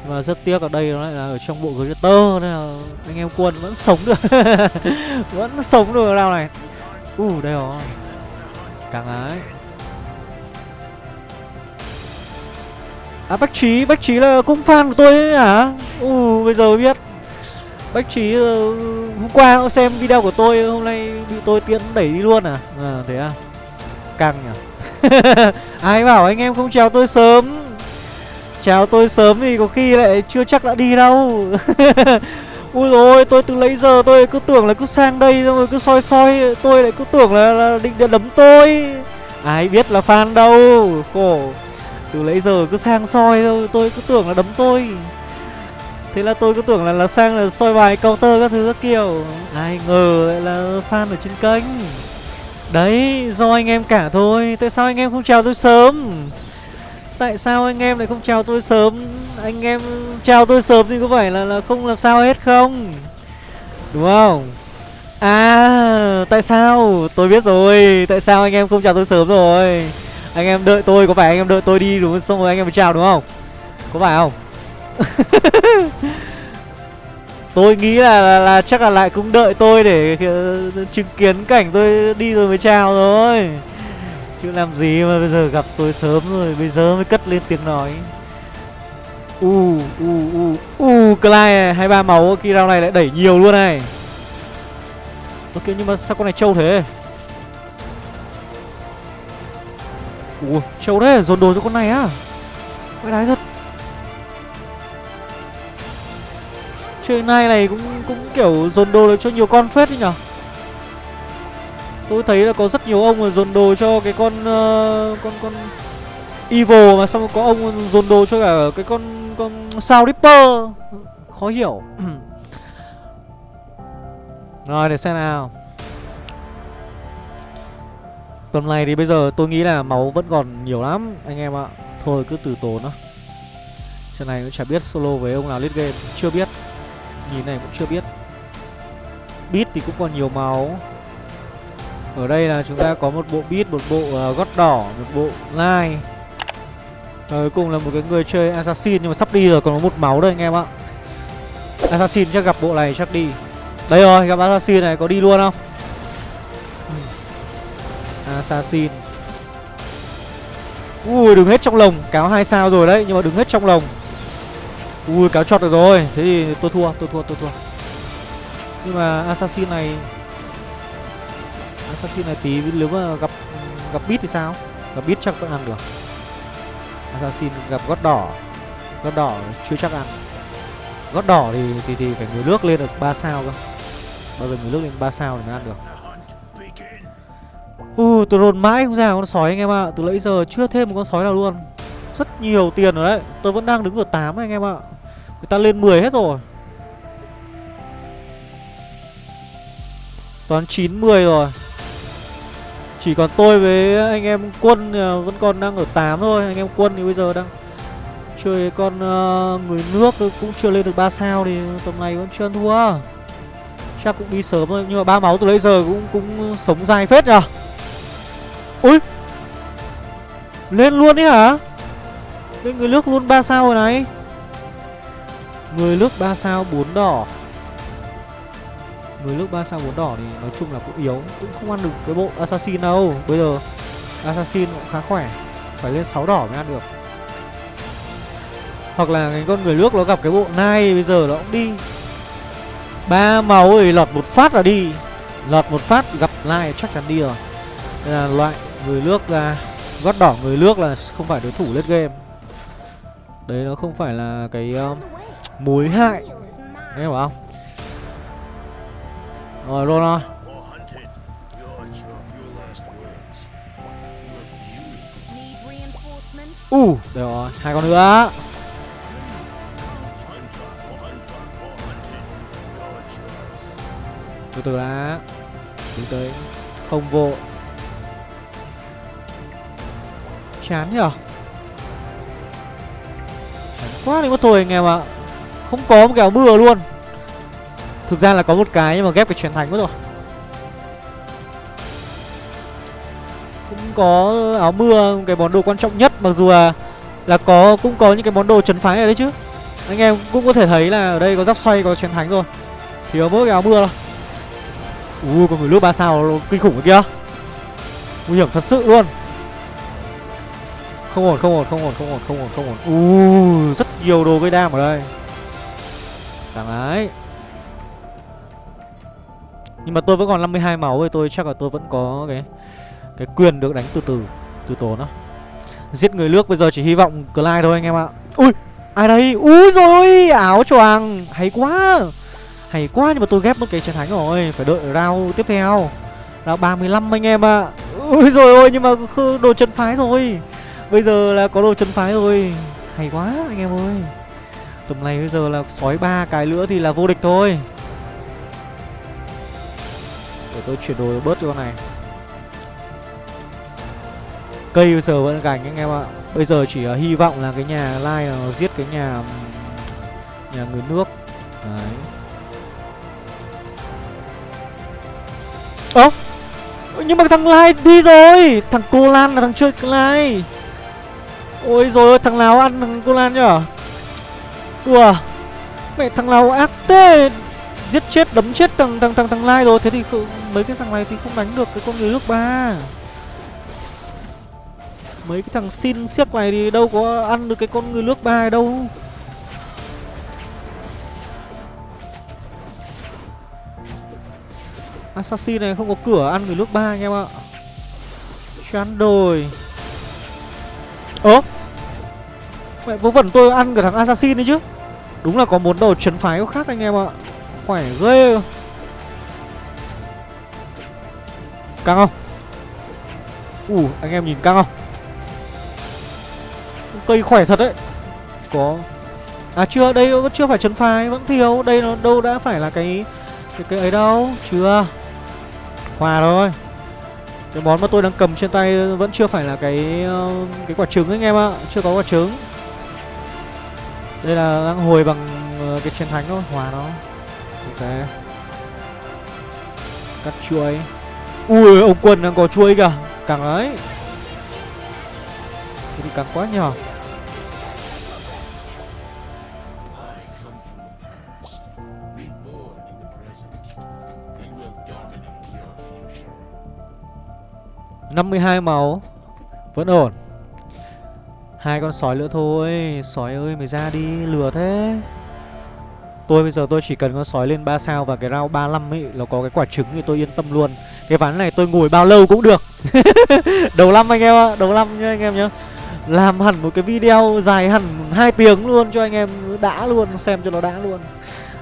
Mà rất tiếc ở đây nó lại là ở trong bộ Greater Nên là anh em quân vẫn sống được. [laughs] Vẫn sống được rao này. U uh, đây rồi. Càng ái. À Bách Trí, Bách Trí là cũng fan của tôi ấy hả? U uh, bây giờ biết. Bách Trí uh, hôm qua cũng xem video của tôi Hôm nay bị tôi tiễn đẩy đi luôn à? À thế à? Căng nhỉ? [laughs] Ai bảo anh em không chào tôi sớm? Chào tôi sớm thì có khi lại chưa chắc đã đi đâu. [laughs] Ui rồi tôi từ lấy giờ tôi cứ tưởng là cứ sang đây xong rồi cứ soi soi Tôi lại cứ tưởng là, là định đấm tôi. Ai biết là fan đâu Khổ. Từ lấy giờ cứ sang soi thôi Tôi cứ tưởng là đấm tôi. Thế là tôi cứ tưởng là là sang là soi bài counter các thứ các kiểu. Ai ngờ lại là fan ở trên kênh. Đấy, do anh em cả thôi. Tại sao anh em không chào tôi sớm? Tại sao anh em lại không chào tôi sớm? Anh em chào tôi sớm thì có phải là, là không làm sao hết không? Đúng không? À tại sao? Tôi biết rồi. Tại sao anh em không chào tôi sớm rồi? Anh em đợi tôi Có phải anh em đợi tôi đi đúng không? Xong rồi anh em mới chào đúng không? Có phải không? [laughs] Tôi nghĩ là, là, là chắc là lại cũng đợi tôi để chứng kiến cảnh tôi đi rồi mới chào rồi Chứ làm gì mà bây giờ gặp tôi sớm rồi Bây giờ mới cất lên tiếng nói. U u u u Clyde hai ba máu khi round này lại đẩy nhiều luôn này. Ok nhưng mà sao con này trâu thế? Ủa trâu thế dồn đồ cho con này á. Cái đái thật. Chơi nay này cũng cũng kiểu dồn đồ được cho nhiều con phết đấy nhở? Tôi thấy là có rất nhiều ông mà dồn đồ cho cái con uh, con con Evil mà xong có ông dồn đồ cho cả cái con con sao Ripper Khó hiểu. [clears throat] Rồi để xem nào. Tuần này thì bây giờ tôi nghĩ là máu vẫn còn nhiều lắm anh em ạ. Thôi cứ từ tốn đó Trận này cũng chả biết solo với ông nào lít game Chưa biết. Nhìn này cũng chưa biết. Bit thì cũng còn nhiều máu. Ở đây là chúng ta có một bộ bit, một bộ uh, gót đỏ, một bộ lai. Cuối cùng là một cái người chơi Assassin nhưng mà sắp đi rồi còn có một máu đây anh em ạ. Assassin chắc gặp bộ này chắc đi. Đây rồi gặp Assassin này có đi luôn không? Ừ. Assassin. Ui đứng hết trong lồng Cáo hai sao rồi đấy nhưng mà đứng hết trong lồng. Ui cáo chọt được rồi. Thế thì tôi thua tôi thua tôi thua. Nhưng mà Assassin này Assassin này tí nếu mà gặp gặp bit thì sao? Gặp bit chắc vẫn ăn được. Assassin gặp gót đỏ Gót đỏ chưa chắc ăn. Gót đỏ thì thì, thì phải người nước lên được 3 sao cơ. Bao giờ người nước lên 3 sao thì mới ăn được. Ui tôi rồn mãi không ra con sói anh em ạ. À. Từ nãy giờ chưa thêm một con sói nào luôn. Rất nhiều tiền rồi đấy. Tôi vẫn đang đứng ở 8 anh em ạ. Người ta lên 10 hết rồi. Toán 9, 10 rồi. Chỉ còn tôi với anh em quân à, vẫn còn đang ở 8 thôi. Anh em quân thì bây giờ đang Chơi con uh, người nước cũng chưa lên được 3 sao Thì tầm này vẫn chưa thua. Chắc cũng đi sớm thôi. Nhưng mà ba máu từ nãy giờ cũng cũng sống dài phết nhờ. Ui! Lên luôn đấy hả? Lên người nước luôn 3 sao rồi này. Người nước 3 sao 4 đỏ. Người nước 3 sao 4 đỏ thì nói chung là cũng yếu, Cũng không ăn được cái bộ Assassin đâu. Bây giờ Assassin cũng khá khỏe, Phải lên 6 đỏ mới ăn được. Hoặc là cái con người nước nó gặp cái bộ nai Bây giờ nó cũng đi. Ba máu thì lọt một phát là đi. Lọt một phát gặp nai chắc chắn đi rồi. Đây là loại người nước ra, gót đỏ người nước là không phải đối thủ lết game đấy nó không phải là cái um, mối hại. Nghe hiểu không? Rồi luôn rồi u uh, được rồi hai con nữa. Từ từ đã. Đứng tới không vội. Chán nhở? Quá đi mất thôi anh em ạ. Không có một cái áo mưa luôn. Thực ra là có một cái nhưng mà ghép cái truyền thành mất rồi. Cũng có áo mưa Cái món đồ quan trọng nhất, Mặc dù là Là có, cũng có những cái món đồ trấn phái ở đấy chứ. Anh em cũng có thể thấy là ở đây có giáp xoay, có truyền thánh rồi. Thiếu mỗi cái áo mưa thôi. Ui, có người nước ba sao kinh khủng kìa kia. Nguy hiểm thật sự luôn không ổn, không ổn, không ổn, không ổn, không ổn, không ổn. U rất nhiều đồ gây đam ở đây. Cảm ấy Nhưng mà tôi vẫn còn 52 máu thì tôi chắc là tôi vẫn có cái cái quyền được đánh từ từ, từ tốn đó. Giết người nước bây giờ chỉ hy vọng Clyde thôi anh em ạ. Ui, ai đây? Úi rồi, áo choàng, hay quá. Hay quá nhưng mà tôi ghép một cái chiến thánh rồi, phải đợi round tiếp theo. Round 35 anh em ạ. Ui rồi ôi nhưng mà đồ chân phái rồi. Bây giờ là có đồ chân phái rồi. Hay quá anh em ơi. Tầm này bây giờ là sói ba cái nữa thì là vô địch thôi. Để tôi chuyển đồ bớt cho con này. Cây bây giờ vẫn gành anh em ạ. Bây giờ chỉ uh, hy vọng là cái nhà Lai là nó giết cái nhà Nhà người nước. Đấy. Ơ Nhưng mà thằng Lai đi rồi. Thằng Cô Lan là thằng chơi Lai. Ôi rồi thằng nào ăn thằng cô Lan nhở? Đùa Mẹ thằng nào ác thế? Giết chết, đấm chết thằng thằng thằng thằng lai rồi. Thế thì mấy cái thằng này thì không đánh được cái con người nước ba. Mấy cái thằng xin siếc này thì đâu có ăn được cái con người nước ba đâu. Assassin này không có cửa ăn người nước ba anh em ạ. Chán đồi ơ? Mẹ, vớ vẩn tôi ăn cả thằng assassin đấy chứ. Đúng là có muốn đầu chấn phái có khác anh em ạ. Khỏe ghê. Căng không? Ủ, anh em nhìn căng không? Cây khỏe thật đấy. Có. À chưa, đây vẫn chưa phải chấn phái, vẫn thiếu. Đây nó đâu đã phải là cái cái cái ấy đâu. Chưa. Hòa rồi cái món mà tôi đang cầm trên tay vẫn chưa phải là cái ờ, cái quả trứng anh em ạ. Chưa có quả trứng. Đây là đang hồi bằng ờ, cái chiến thánh thôi. Hòa nó. Ok. Cắt chuối. Ui, ông quân đang có chuối kìa. Càng ấy thì càng quá nhỏ năm mươi hai máu. Vẫn ổn. Hai con sói nữa thôi. Sói ơi, mày ra đi. Lừa thế. Tôi bây giờ tôi chỉ cần con sói lên 3 sao và cái round 35 ấy, nó có cái quả trứng thì tôi yên tâm luôn. Cái ván này tôi ngồi bao lâu cũng được. [laughs] Đầu năm anh em ạ, đầu năm nhá anh em nhá. Làm hẳn một cái video dài hẳn hai tiếng luôn cho anh em đã luôn, xem cho nó đã luôn.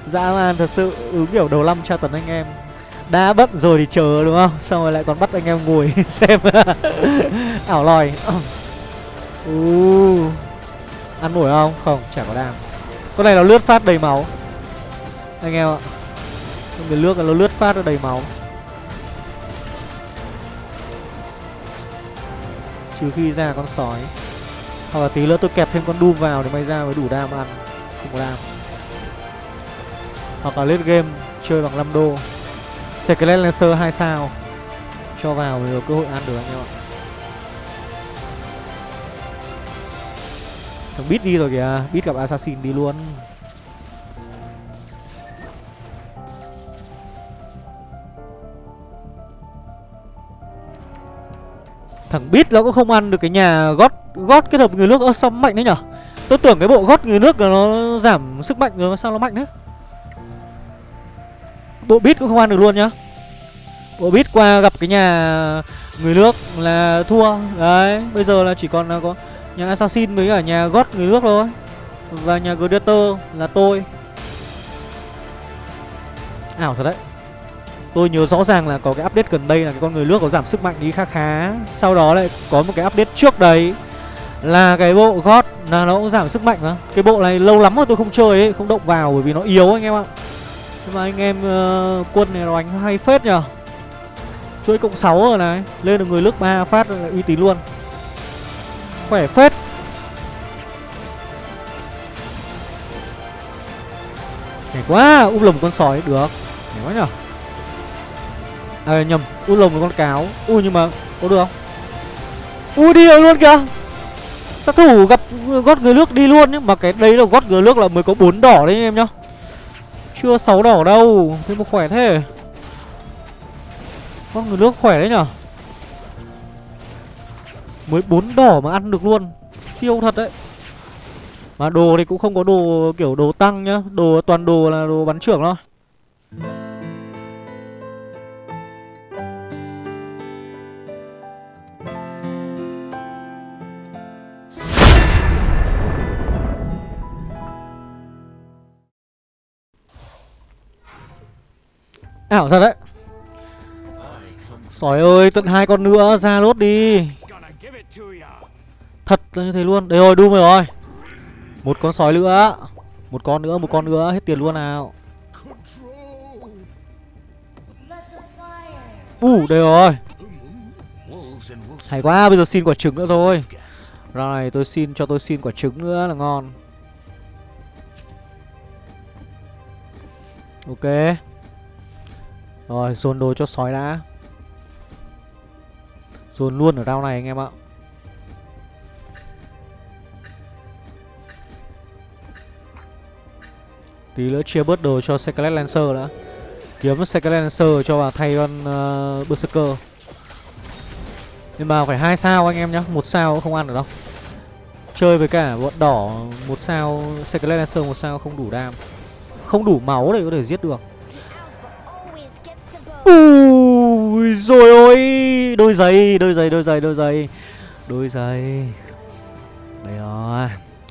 Dã man thật sự, ứng kiểu đầu năm tra tấn anh em đã bận rồi thì chờ đúng không? Xong rồi lại còn bắt anh em ngồi [laughs] xem. [laughs] Ảo lòi. [coughs] Uh. ăn nổi không? Không, chả có đam con này nó lướt phát đầy máu. Anh em ạ. Người lướt nó lướt phát nó đầy máu. Trừ khi ra con sói. Hoặc là tí nữa tôi kẹp thêm con doom vào để may ra mới đủ đam ăn. Không có đam. Hoặc là lên game chơi bằng 5 đô Skelet Lancer 2 sao? Cho vào mới có cơ hội ăn được anh em ạ. Thằng Beat đi rồi kìa, Beat gặp Assassin đi luôn. Thằng Beat nó cũng không ăn được cái nhà gót gót kết hợp người nước ơ sao mạnh đấy nhở? Tôi tưởng cái bộ gót người nước là nó giảm sức mạnh rồi sao nó mạnh đấy? Bộ bit cũng không ăn được luôn nhá. Bộ bit qua gặp cái nhà người nước là thua. Đấy bây giờ là chỉ còn là có nhà Assassin với cả nhà gót người nước thôi. Và nhà Gladiator là tôi. Ảo thật đấy. Tôi nhớ rõ ràng là có cái update gần đây là cái con người nước có giảm sức mạnh đi khá khá. Sau đó lại có một cái update trước đấy Là cái bộ gót là nó cũng giảm sức mạnh mà. Cái bộ này lâu lắm rồi tôi không chơi ấy, không động vào bởi vì nó yếu anh em ạ. Nhưng mà anh em uh, quân này đánh hay phết nhở, Chuỗi cộng 6 rồi này Lên được người nước 3 phát là uy tín luôn. Khỏe phết. Nhảy quá Úp lồng con sói được. Nhảy quá nhở À nhầm Úp lồng con cáo. Ui nhưng mà có được không? Ui đi rồi luôn kìa. Sát thủ gặp gót người nước đi luôn nhưng Mà cái đấy là gót người nước là mới có bốn đỏ đấy anh em nhá. Chưa sáu đỏ đâu, Thế mà khỏe thế. Con người nước khỏe đấy nhở? Mới bốn đỏ mà ăn được luôn. Siêu thật đấy. Mà đồ thì cũng không có đồ kiểu đồ tăng nhá, Đồ toàn đồ là đồ bắn trưởng thôi. Ảo thật đấy. Sỏi ơi, tận hai con nữa, ra lốt đi. Thật là như thế luôn. Đây rồi, Doom rồi. Một con sói nữa. Một con nữa, một con nữa, hết tiền luôn nào. Uh đây rồi. Hay quá, bây giờ xin quả trứng nữa thôi. Rồi, tôi xin, cho tôi xin quả trứng nữa là ngon. Ok. Rồi dồn đồ cho sói đã. Dồn luôn ở round này anh em ạ. Tí Tí nữa chia bớt đồ cho Scarlet Lancer đã. Kiếm Scarlet Lancer cho vào thay con uh, Berserker. Nhưng mà phải hai sao anh em nhá một sao cũng không ăn được đâu. Chơi với cả bọn đỏ một sao Scarlet Lancer một sao không đủ đam. Không đủ máu để có thể giết được. Ui rồi ôi Đôi giày, đôi giày, đôi giày, đôi giày. Đôi giày. Đây rồi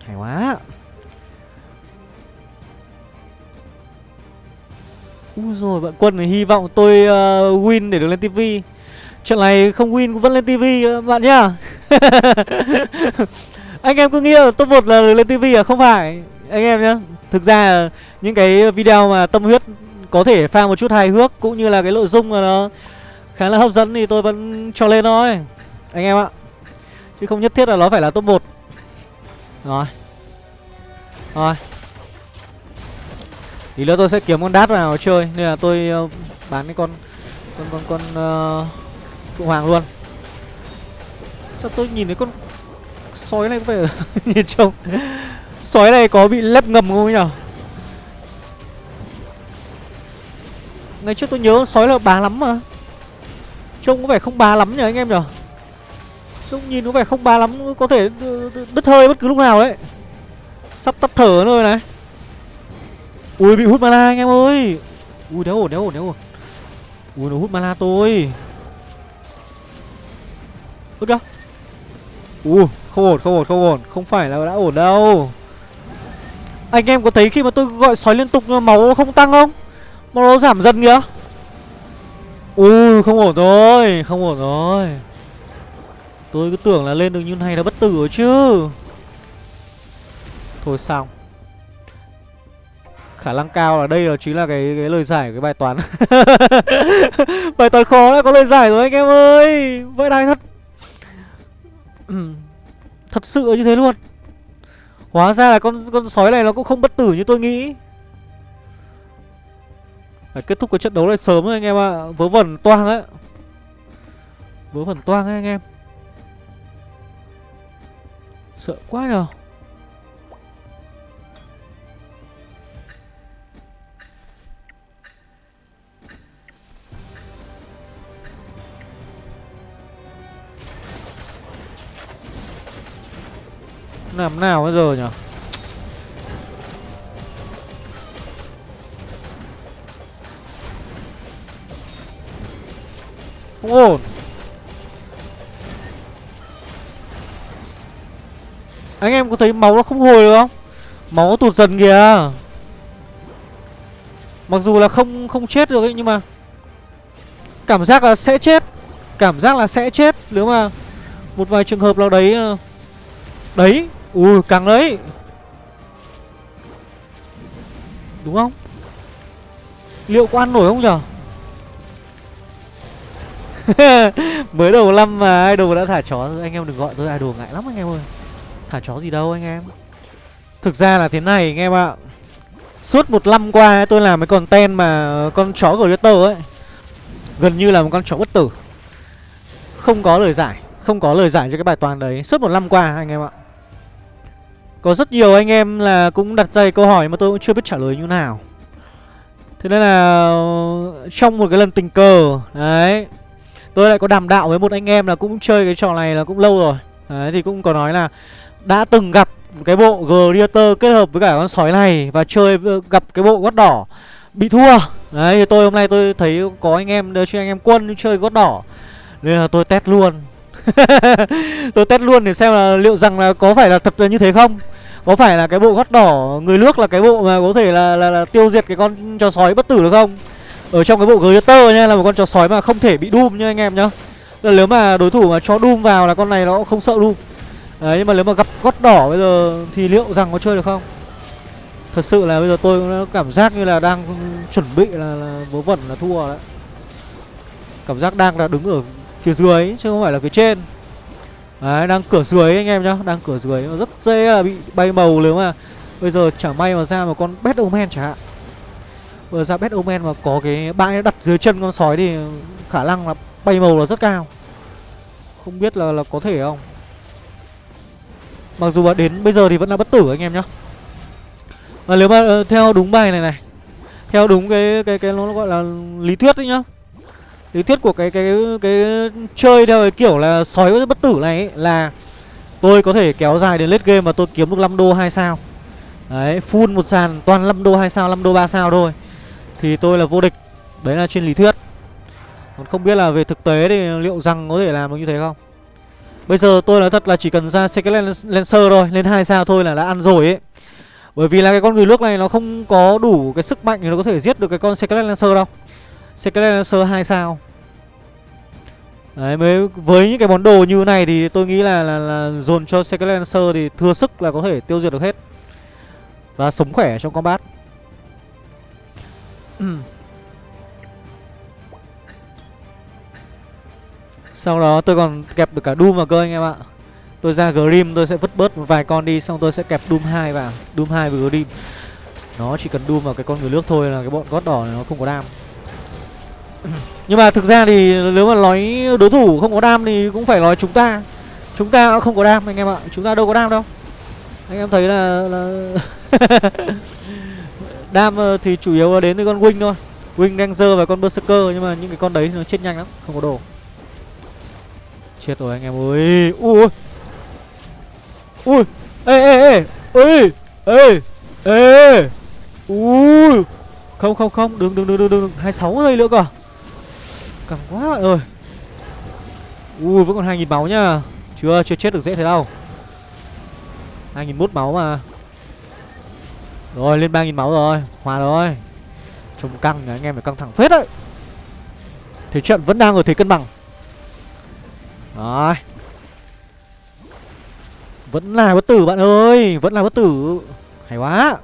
Hay quá. Ui rồi bạn quân này hy vọng tôi uh, win để được lên tivi Trận này không win cũng vẫn lên tivi ờ, bạn nhá. [laughs] Anh em cứ nghĩ là top 1 là lên tivi à? Không phải. Anh em nhá Thực ra những cái video mà tâm huyết có thể pha một chút hài hước Cũng như là cái nội dung mà nó khá là hấp dẫn thì tôi vẫn cho lên thôi Anh em ạ. Chứ không nhất thiết là nó phải là top 1 Rồi. Rồi. Tí nữa tôi sẽ kiếm con đát vào chơi Nên là tôi uh, bán cái con Con con con uh, Hoàng luôn. Sao tôi nhìn thấy con Sói này có phải [laughs] nhìn trông Sói này có bị lép ngầm không nhỉ Ngày trước tôi nhớ sói là bà lắm mà. Trông có vẻ không bá lắm nhỉ anh em nhỉ? Trông nhìn có vẻ không bá lắm, Có thể đứt hơi bất cứ lúc nào đấy. Sắp tắt thở rồi này. Ui, bị hút mana anh em ơi. Ui, đéo ổn đéo ổn đéo ổn. Ui, nó hút mana tôi. Ui kìa Ui không ổn không ổn không ổn. Không phải là đã ổn đâu. Anh em có thấy khi mà tôi gọi sói liên tục mà máu không tăng không? Máu nó giảm dần kìa. Ui, không ổn rồi, Không ổn rồi. Tôi cứ tưởng là lên được như này là bất tử rồi chứ. Thôi xong. Khả năng cao là đây là chính là cái cái lời giải của cái bài toán. [laughs] Bài toán khó đã có lời giải rồi anh em ơi. Vậy đài thật. [clears throat] Thật sự như thế luôn. Hóa ra là con con sói này nó cũng không bất tử như tôi nghĩ. Phải kết thúc cái trận đấu này sớm rồi anh em ạ. À. Vớ vẩn toang ấy. Vớ vẩn toang ấy anh em. Sợ quá nhờ. Làm nào bây giờ nhỉ Không ổn Anh em có thấy máu nó không hồi được không? Máu nó tụt dần kìa. Mặc dù là không không chết được ấy, Nhưng mà Cảm giác là sẽ chết. Cảm giác là sẽ chết. Nếu mà Một vài trường hợp nào đấy ờ, Đấy, Ui càng đấy. Đúng không? Liệu có ăn nổi không nhở? [laughs] Mới đầu năm mà, idol đã thả chó Anh em đừng gọi tôi idol ngại lắm anh em ơi. Thả chó gì đâu anh em. Thực ra là thế này anh em ạ. Suốt một năm qua tôi làm cái content mà Con chó Glitter ấy, Gần như là một con chó bất tử. Không có lời giải, Không có lời giải cho cái bài toán đấy. Suốt một năm qua anh em ạ. Có rất nhiều anh em là cũng đặt ra câu hỏi mà tôi cũng chưa biết trả lời như nào. Thế nên là trong một cái lần tình cờ, Đấy Tôi lại có đàm đạo với một anh em là cũng chơi cái trò này là cũng lâu rồi. Đấy thì cũng có nói là Đã từng gặp cái bộ Gladiator kết hợp với cả con sói này Và chơi ờ, gặp cái bộ gót đỏ Bị thua. Đấy thì tôi hôm nay tôi thấy có anh em ờ, đưa cho anh em quân chơi gót đỏ. Nên là tôi test luôn. [laughs] Tôi test luôn để xem là liệu rằng là có phải là thật là như thế không? Có phải là cái bộ gót đỏ người nước là cái bộ mà có thể là, là, là tiêu diệt cái con chó sói bất tử được không? Ở trong cái bộ glitter nha là một con chó sói mà không thể bị doom nha anh em nhá. Là nếu mà đối thủ mà cho doom vào là con này nó không sợ doom. Đấy nhưng mà nếu mà gặp gót đỏ bây giờ thì liệu rằng có chơi được không? Thật sự là bây giờ tôi cũng cảm giác như là đang chuẩn bị là, là vớ vẩn là thua đấy. Cảm giác đang là đứng ở phía dưới chứ không phải là phía trên. Đấy, đang cửa dưới anh em nhá Đang cửa dưới. Rất dễ là bị bay màu nếu mà Bây giờ chả may mà ra một con Bad Omen chẳng hạn. Vừa ra Bad Omen mà có cái bãi đặt dưới chân con sói thì Khả năng là bay màu là rất cao. Không biết là, là có thể không? Mặc dù là đến bây giờ thì vẫn là bất tử anh em nhá. Và nếu mà ờ, theo đúng bài này này Theo đúng cái cái cái nó gọi là lý thuyết đấy nhá. Lý thuyết của cái cái cái chơi theo cái kiểu là sói bất tử này ấy, là Tôi có thể kéo dài đến late game mà tôi kiếm được 5 đô 2 sao. Đấy, full một sàn toàn 5 đô 2 sao, 5 đô 3 sao thôi. Thì tôi là vô địch. Đấy là trên lý thuyết. Còn không biết là về thực tế thì liệu rằng có thể làm được như thế không? Bây giờ tôi nói thật là chỉ cần ra Secret Lancer thôi Lên hai sao thôi là đã ăn rồi ấy. Bởi vì là cái con người nước này nó không có đủ cái sức mạnh Để nó có thể giết được cái con Secret Lancer đâu. Secret Lancer hai sao. Đấy, mới với những cái món đồ như này thì tôi nghĩ là, là, là dồn cho Secret Lancer thì thừa sức là có thể tiêu diệt được hết. Và sống khỏe trong combat. Ừ. Sau đó tôi còn kẹp được cả Doom vào cơ anh em ạ. Tôi ra Grim tôi sẽ vứt bớt một vài con đi Xong tôi sẽ kẹp Doom 2 vào. Doom 2 với Grim. Nó chỉ cần Doom vào cái con người nước thôi là cái bọn gót đỏ này nó không có đam. Nhưng mà thực ra thì nếu mà nói đối thủ không có đam thì cũng phải nói chúng ta. Chúng ta không có đam anh em ạ. Chúng ta đâu có đam đâu. Anh em thấy là, là... [laughs] Đam ờ, thì chủ yếu là đến từ con Wing thôi. Wing Ranger và con Berserker, Nhưng mà những cái con đấy nó chết nhanh lắm, Không có đồ. Chết rồi anh em ơi. Ui Ui. Ê ê ê. Ui Ê Ê. Ui. Không không không. Đừng đừng đừng đừng đừng. 26 giây nữa cơ. Cẳng quá bạn ơi. Ui, vẫn còn 2.000 máu nhá Chưa chưa chết được dễ thế đâu. 2.001 máu mà. Rồi lên 3.000 máu rồi Hòa rồi. Trông căng anh em phải căng thẳng phết đấy. Thế trận vẫn đang ở thế cân bằng. Rồi. Vẫn là bất tử bạn ơi Vẫn là bất tử. Hay quá.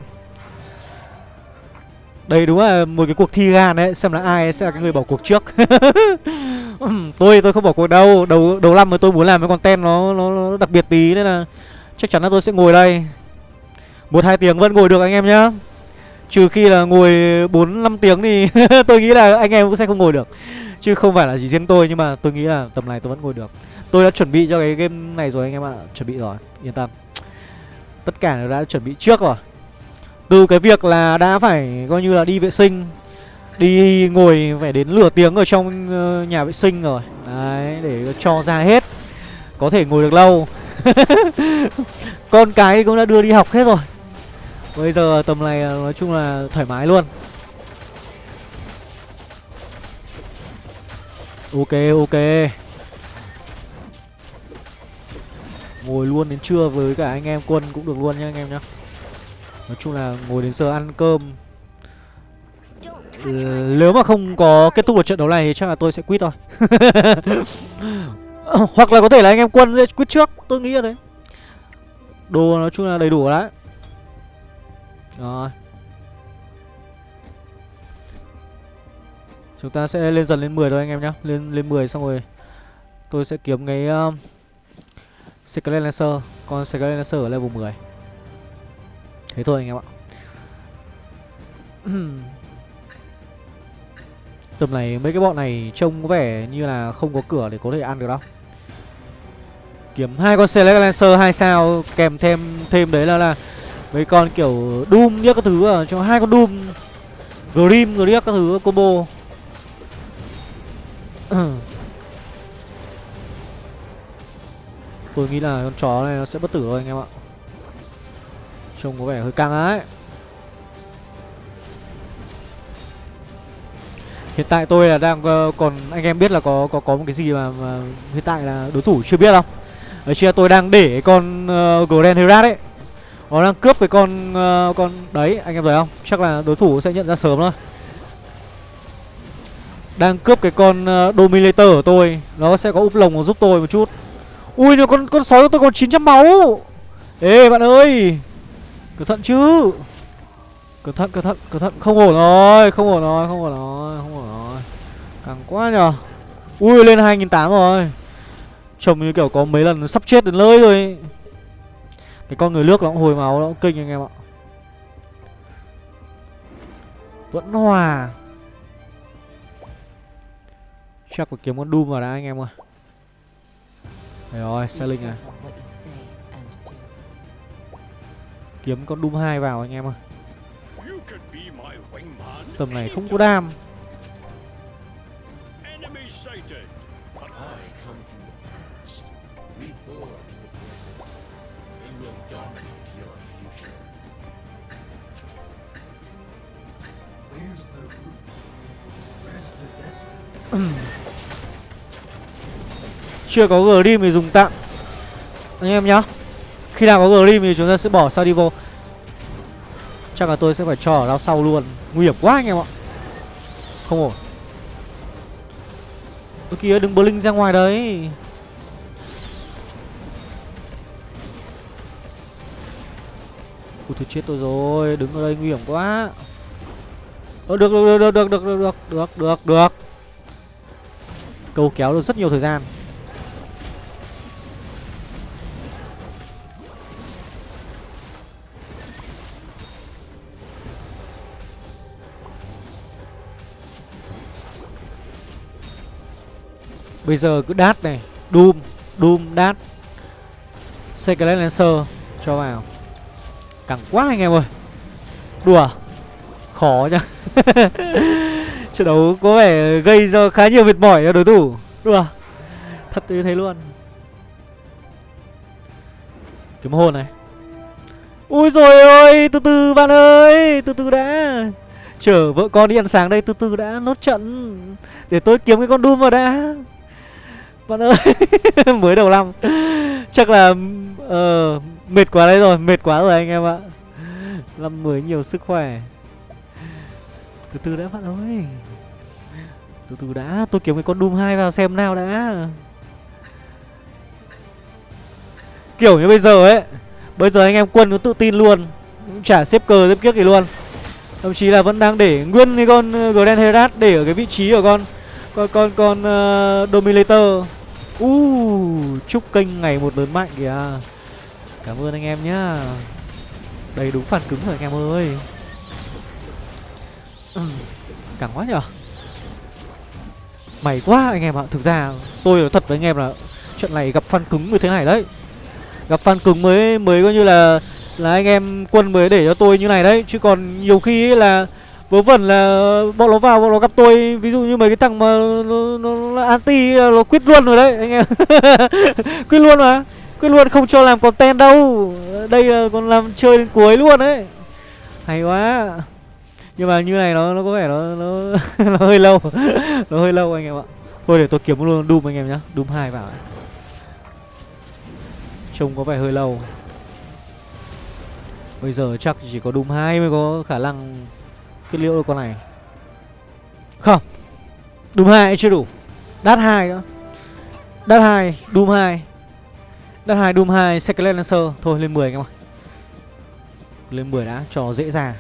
Đây đúng là một cái cuộc thi gan đấy Xem là ai sẽ là cái người bỏ cuộc trước. [laughs] Tôi tôi không bỏ cuộc đâu. Đầu đầu năm mà tôi muốn làm cái content nó, nó, nó đặc biệt tí Nên là chắc chắn là tôi sẽ ngồi đây một hai tiếng vẫn ngồi được anh em nhá. Trừ khi là ngồi 4-5 tiếng thì [laughs] tôi nghĩ là anh em cũng sẽ không ngồi được. Chứ không phải là chỉ riêng tôi nhưng mà tôi nghĩ là tầm này tôi vẫn ngồi được. Tôi đã chuẩn bị cho cái game này rồi anh em ạ. Chuẩn bị rồi, yên tâm. Tất cả đều đã chuẩn bị trước rồi. Từ cái việc là đã phải coi như là đi vệ sinh Đi ngồi phải đến lửa tiếng ở trong ờ, nhà vệ sinh rồi. Đấy, để cho ra hết. Có thể ngồi được lâu. [laughs] Con cái cũng đã đưa đi học hết rồi. Bây giờ tầm này ờ, nói chung là thoải mái luôn. Ok ok. Ngồi luôn đến trưa với cả anh em quân cũng được luôn nhá anh em nhá. Nói chung là ngồi đến giờ ăn cơm. Nếu mà không có kết thúc được trận đấu này thì chắc là tôi sẽ quit thôi. [laughs] Hoặc là có thể là anh em quân sẽ quit trước, Tôi nghĩ là thế. Đồ nói chung là đầy đủ đấy. Rồi. Chúng ta sẽ lên dần lên 10 thôi anh em nhá. Lên lên 10 xong rồi Tôi sẽ kiếm cái uh, Secret Lancer. Con Secret Lancer ở level 10 Thế thôi anh em ạ. [clears throat] Tầm này mấy cái bọn này trông có vẻ như là không có cửa để có thể ăn được đâu. Kiếm hai con Select Lancer 2 sao kèm thêm thêm đấy là là mấy con kiểu Doom nhất các thứ à, cho hai con Doom Grim rồi các thứ combo [clears throat] Tôi nghĩ là con chó này nó sẽ bất tử thôi anh em ạ Trông có vẻ hơi căng ấy Hiện tại tôi là đang ờ, còn anh em biết là có có có một cái gì mà, mà hiện tại là đối thủ chưa biết không? Ở chia tôi đang để con uh, Grand Herat ấy. Nó đang cướp cái con uh, con đấy, anh em thấy không? Chắc là đối thủ sẽ nhận ra sớm thôi. Đang cướp cái con uh, Dominator của tôi, nó sẽ có úp lồng giúp tôi một chút. Ui nó con con sói của tôi còn 900 máu. Ê bạn ơi! Cẩn thận chứ! Cẩn thận cẩn thận cẩn thận. Không ổn rồi Không ổn rồi Không ổn rồi Không ổn rồi. Càng quá nhở Ui lên 2008 rồi. Trông như kiểu có mấy lần sắp chết đến nơi rồi. Cái con người nước nó cũng hồi máu Nó cũng kinh anh em ạ. Vẫn hòa. Chắc phải kiếm con Doom vào đã anh em ơi. Đây rồi, selling à Kiếm con Doom 2 vào anh em ơi. Tầm này không có đam Chưa có Grim thì dùng tạm. Anh em nhá. Khi nào có Grim thì chúng ta sẽ bỏ Saudi vô Chắc là tôi sẽ phải cho ở đao sau luôn. Nguy hiểm quá anh em ạ. Không ổn. Ôi kìa đừng blink ra ngoài đấy. Ui thôi chết tôi rồi. Đứng ở đây nguy hiểm quá. Ơ được, được, được, được, được, được, được, được, được, được. Câu kéo được rất nhiều thời gian. Bây giờ cứ đát này Doom, Doom, đát. Secret Lancer Cho vào. Cẳng quá anh em ơi. Đùa. Khó nhá. [laughs] Trận đấu có vẻ gây ra khá nhiều mệt mỏi cho đối thủ đúng không? Thật như thế luôn. Kiếm hồn này. Ui rồi ơi Từ từ bạn ơi Từ từ đã. Chở vợ con đi ăn sáng đây Từ từ đã nốt trận Để tôi kiếm cái con Doom vào đã. Bạn ơi [laughs] Mới đầu năm. Chắc là uh, Mệt quá đấy rồi Mệt quá rồi anh em ạ. Năm mới nhiều sức khỏe. Từ từ đã bạn ơi. Từ từ đã Tôi kiếm cái con Doom 2 vào xem nào đã. Kiểu như bây giờ ấy Bây giờ anh em quân nó tự tin luôn Chả xếp cờ xếp kiếc gì luôn. Thậm chí là vẫn đang để nguyên cái con uh, Grand Herat Để ở cái vị trí của con Con con con uh, Dominator. Uh, chúc kênh ngày một lớn mạnh kìa. Cảm ơn anh em nhá. Đây đúng phản cứng rồi anh em ơi. Ừ, quá nhở? Mày quá anh em ạ. Thực ra tôi nói thật với anh em là Trận này gặp fan cứng như thế này đấy. Gặp fan cứng mới mới coi như là Là anh em quân mới để cho tôi như này đấy. Chứ còn nhiều khi ấy là Vớ vẩn là bọn nó vào bọn nó gặp tôi. Ví dụ như mấy cái thằng mà nó, nó, nó anti Nó quyết luôn rồi đấy anh em. [laughs] Quyết luôn mà. Quyết luôn không cho làm content đâu. Đây là còn làm chơi đến cuối luôn đấy. Hay quá nhưng mà như này nó nó có vẻ nó nó, [laughs] nó hơi lâu. [laughs] Nó hơi lâu anh em ạ. Thôi để tôi kiếm luôn doom anh em nhá. Doom hai vào trông có vẻ hơi lâu. Bây giờ chắc chỉ có doom hai mới có khả năng kết liễu được con này. Không. Doom hai chưa đủ. Đát hai nữa. Đát hai doom hai. Đát hai doom hai second lancer. Thôi lên 10 anh em ạ. Lên 10 đã cho dễ dàng.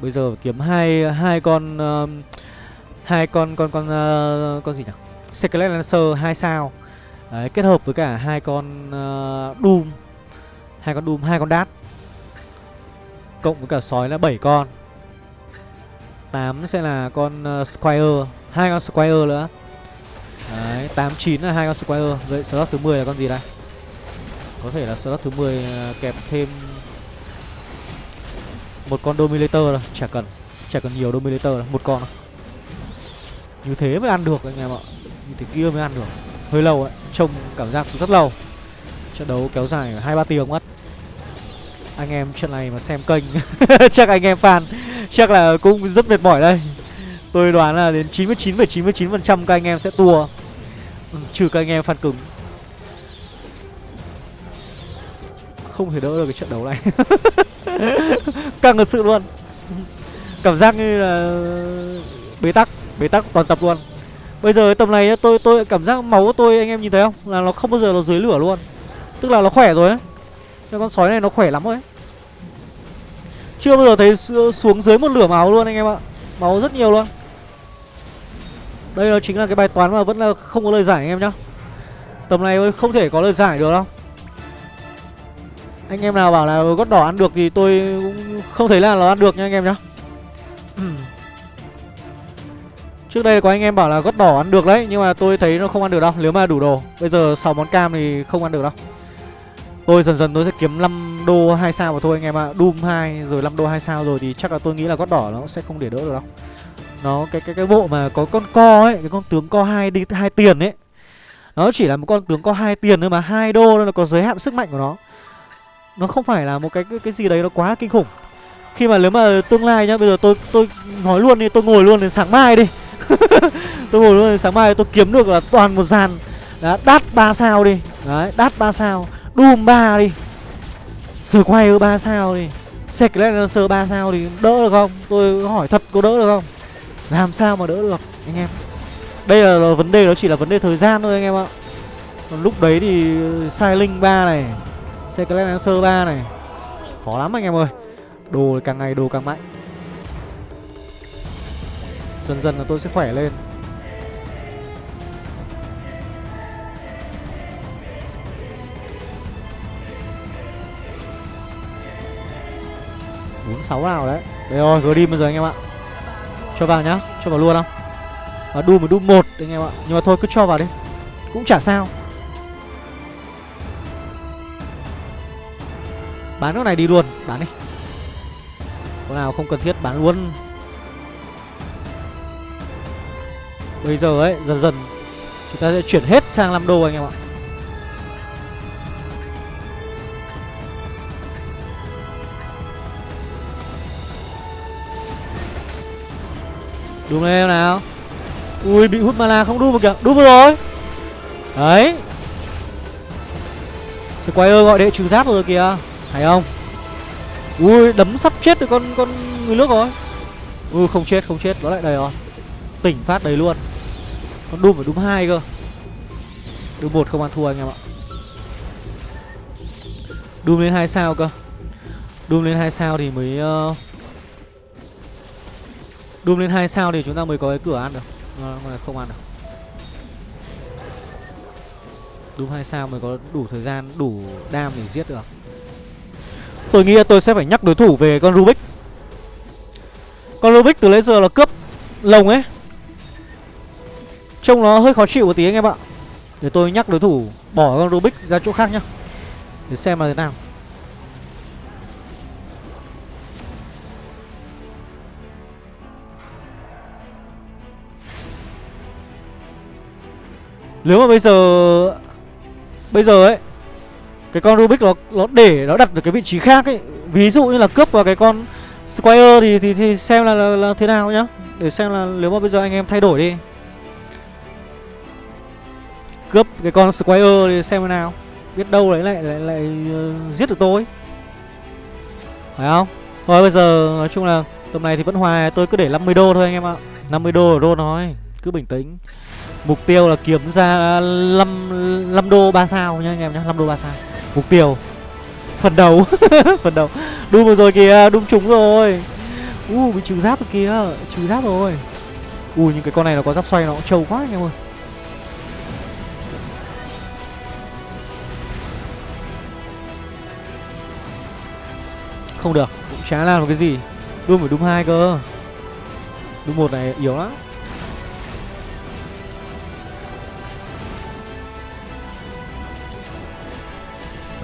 Bây giờ kiếm hai hai con uh, hai con con con uh, con gì nhỉ? Skelet Lancer 2 sao. Đấy, kết hợp với cả hai con uh, Doom. Hai con Doom, hai con Dart. Cộng với cả sói là 7 con. 8 sẽ là con uh, Squire, hai con Squire nữa. Đấy, 8 9 là hai con Squire. Vậy slot thứ 10 là con gì đây? Có thể là slot thứ 10 kẹp thêm một con Dominator rồi, chả cần. Chả cần nhiều Dominator là một con. Như thế mới ăn được anh em ạ. Như thế kia mới ăn được. Hơi lâu ấy, trông cảm giác rất lâu. Trận đấu kéo dài hai ba tiếng mất. Anh em trận này mà xem kênh [laughs] Chắc anh em fan Chắc là cũng rất mệt mỏi đây. Tôi đoán là đến 99,99% ,99 các anh em sẽ tua. Ừ, Trừ các anh em fan cứng. Không thể đỡ được cái trận đấu này. [laughs] Căng thật sự luôn. Cảm giác như là Bế tắc Bế tắc toàn tập luôn. Bây giờ tầm này tôi tôi cảm giác máu của tôi, anh em nhìn thấy không? Là nó không bao giờ nó dưới lửa luôn. Tức là nó khỏe rồi ấy Cái con sói này nó khỏe lắm rồi ấy Chưa bao giờ thấy xuống dưới một lửa máu luôn anh em ạ. Máu rất nhiều luôn. Đây là chính là cái bài toán mà vẫn là không có lời giải anh em nhá. Tầm này không thể có lời giải được đâu anh em nào bảo là gót đỏ ăn được thì tôi cũng không thấy là nó ăn được nha anh em nhá [clears throat] Trước đây có anh em bảo là gót đỏ ăn được đấy Nhưng mà tôi thấy nó không ăn được đâu Nếu mà đủ đồ Bây giờ 6 món cam thì không ăn được đâu Tôi dần dần tôi sẽ kiếm 5 5 đô 2 sao mà thôi anh em ạ. À. Doom 2 rồi 5 đô 2 sao rồi thì chắc là tôi nghĩ là gót đỏ nó sẽ không để đỡ được đâu. Nó cái cái cái bộ mà có con co ấy, cái con tướng co hai đi hai tiền ấy. Nó chỉ là một con tướng co hai tiền thôi mà hai đô nó có giới hạn sức mạnh của nó. Nó không phải là một cái cái, cái gì đấy nó quá kinh khủng. Khi mà nếu mà tương lai nhá, bây giờ tôi tôi nói luôn đi, tôi ngồi luôn đến sáng mai đi. [laughs] tôi ngồi luôn đến sáng mai tôi kiếm được là toàn một dàn à, đã đắt ba sao đi. Đấy, đắt ba sao. Doom 3 đi. Sờ quay 3 sao đi. Secret 3 sao thì đỡ được không? Tôi hỏi thật có đỡ được không? Làm sao mà đỡ được anh em Đây là, là vấn đề nó chỉ là vấn đề thời gian thôi anh em ạ Còn lúc đấy thì sai linh 3 này Secret Lancer 3 này. Khó lắm anh em ơi. Đồ càng ngày đồ càng mạnh. Dần dần là tôi sẽ khỏe lên. Bốn sáu nào đấy. Đây rồi grim bây giờ anh em ạ. Cho vào nhá, Cho vào luôn không? Và đu một đu một anh em ạ. Nhưng mà thôi, cứ cho vào đi. Cũng chả sao. Bán cái này đi luôn, Bán đi. Có nào không cần thiết bán luôn. Bây giờ ấy, dần dần, Chúng ta sẽ chuyển hết sang 5 đô anh em ạ. Đúng lên em nào. Ui, bị hút mana không đu vào kìa, Đu vào rồi. Đấy. Squire gọi đệ trừ giáp rồi kìa. Hay không? Ui đấm sắp chết được con con người nước rồi. Ui không chết không chết Nó lại đầy rồi. Tỉnh phát đầy luôn. Con Doom phải Doom hai cơ. Doom một không ăn thua anh em ạ. Doom lên hai sao cơ. Doom lên hai sao thì mới uh, Doom lên 2 sao thì chúng ta mới có cái cửa ăn được. À, Không ăn được. Doom 2 sao mới có đủ thời gian, đủ đam để giết được. Tôi nghĩ là tôi sẽ phải nhắc đối thủ về con Rubik. Con Rubik từ lấy giờ là cướp lồng ấy. Trông nó hơi khó chịu một tí anh em ạ. Để tôi nhắc đối thủ bỏ con Rubik ra chỗ khác nhá. Để xem là thế nào. Nếu mà bây giờ Bây giờ ấy cái con Rubik nó nó để nó đặt được cái vị trí khác ấy. Ví dụ như là cướp vào cái con Squire thì thì, thì xem là, là, là thế nào nhá. Để xem là nếu mà bây giờ anh em thay đổi đi. Cướp cái con Squire thì xem thế nào. Biết đâu đấy lại lại, lại uh, giết được tôi. Phải không? Thôi bây giờ nói chung là Tầm này thì vẫn hòa tôi cứ để 50 đô thôi anh em ạ. 50 đô ở đô nói Cứ bình tĩnh. Mục tiêu là kiếm ra 5, 5 đô 3 sao nha anh em nhá 5 đô 3 sao. Mục tiêu. Phần đầu [laughs] Phần đầu đu vừa rồi kìa Đun trúng rồi. U uh, bị trừ giáp rồi kìa. Trừ giáp rồi. Ui nhưng cái con này nó có giáp xoay nó cũng trâu quá anh em ơi. Không được. Cũng chả làm được cái gì? Đu phải đúng hai cơ. Đúng một này yếu lắm.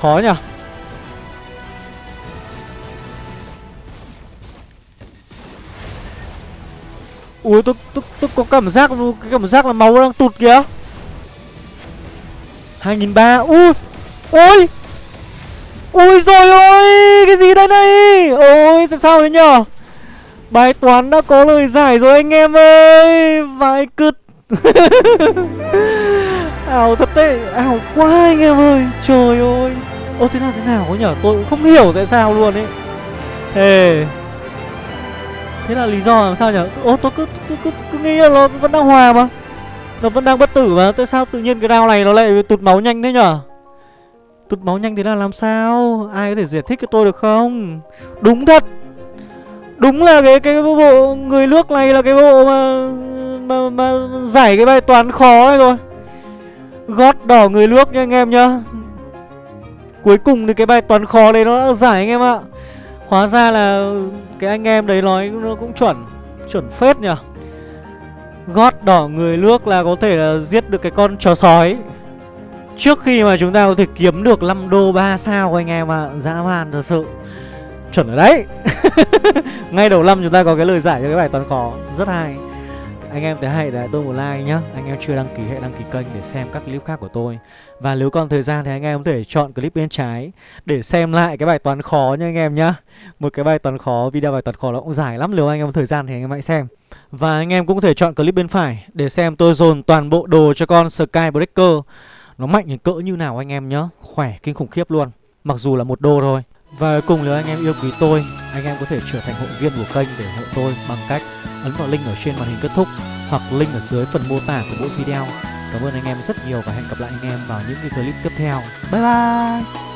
Khó nhỉ? Ui tôi, tôi, tôi có cảm giác cái cảm giác là máu đang tụt kìa. 2003 Ui Ôi Ui rồi ôi Cái gì đây này? Ôi tại sao thế nhở? Bài toán đã có lời giải rồi anh em ơi Vãi cứt. [laughs] Ảo thật đấy Ảo quá anh em ơi Trời ơi. Ô thế nào thế nào có nhở? Tôi cũng không hiểu tại sao luôn ấy. Thề Thế là lý do làm sao nhở? Ô tôi cứ, cứ, cứ, cứ nghĩ là nó vẫn đang hòa mà. Nó vẫn đang bất tử mà. Tại sao tự nhiên cái round này nó lại tụt máu nhanh thế nhở? Tụt máu nhanh thế là làm sao? Ai có thể giải thích cho tôi được không? Đúng thật. Đúng là cái cái bộ người nước này là cái bộ mà mà, mà giải cái bài toán khó này rồi. Gót đỏ người nước nha anh em nhá. Cuối cùng thì cái bài toán khó đấy nó đã giải anh em ạ. Hóa ra là cái anh em đấy nói nó cũng chuẩn Chuẩn phết nhỉ. Gót đỏ người nước là có thể là giết được cái con chó sói. Trước khi mà chúng ta có thể kiếm được 5 đô 3 sao anh em ạ. À. Dã man thật sự. Chuẩn ở đấy. [laughs] Ngay đầu năm chúng ta có cái lời giải cho cái bài toán khó. Rất hay anh em thấy hay để tôi một like nhá. Anh em chưa đăng ký hãy đăng ký kênh để xem các clip khác của tôi. Và nếu còn thời gian thì anh em có thể chọn clip bên trái Để xem lại cái bài toán khó nha anh em nhá. Một cái bài toán khó, video bài toán khó nó cũng dài lắm Nếu anh em có thời gian thì anh em hãy xem. Và anh em cũng có thể chọn clip bên phải Để xem tôi dồn toàn bộ đồ cho con Skybreaker Nó mạnh đến cỡ như nào anh em nhá. Khỏe kinh khủng khiếp luôn. Mặc dù là một đô thôi. Và cuối cùng nếu anh em yêu quý tôi Anh em có thể trở thành hội viên của kênh để ủng hộ tôi Bằng cách ấn vào link ở trên màn hình kết thúc Hoặc link ở dưới phần mô tả của mỗi video. Cảm ơn anh em rất nhiều và hẹn gặp lại anh em vào những cái clip tiếp theo. Bye bye!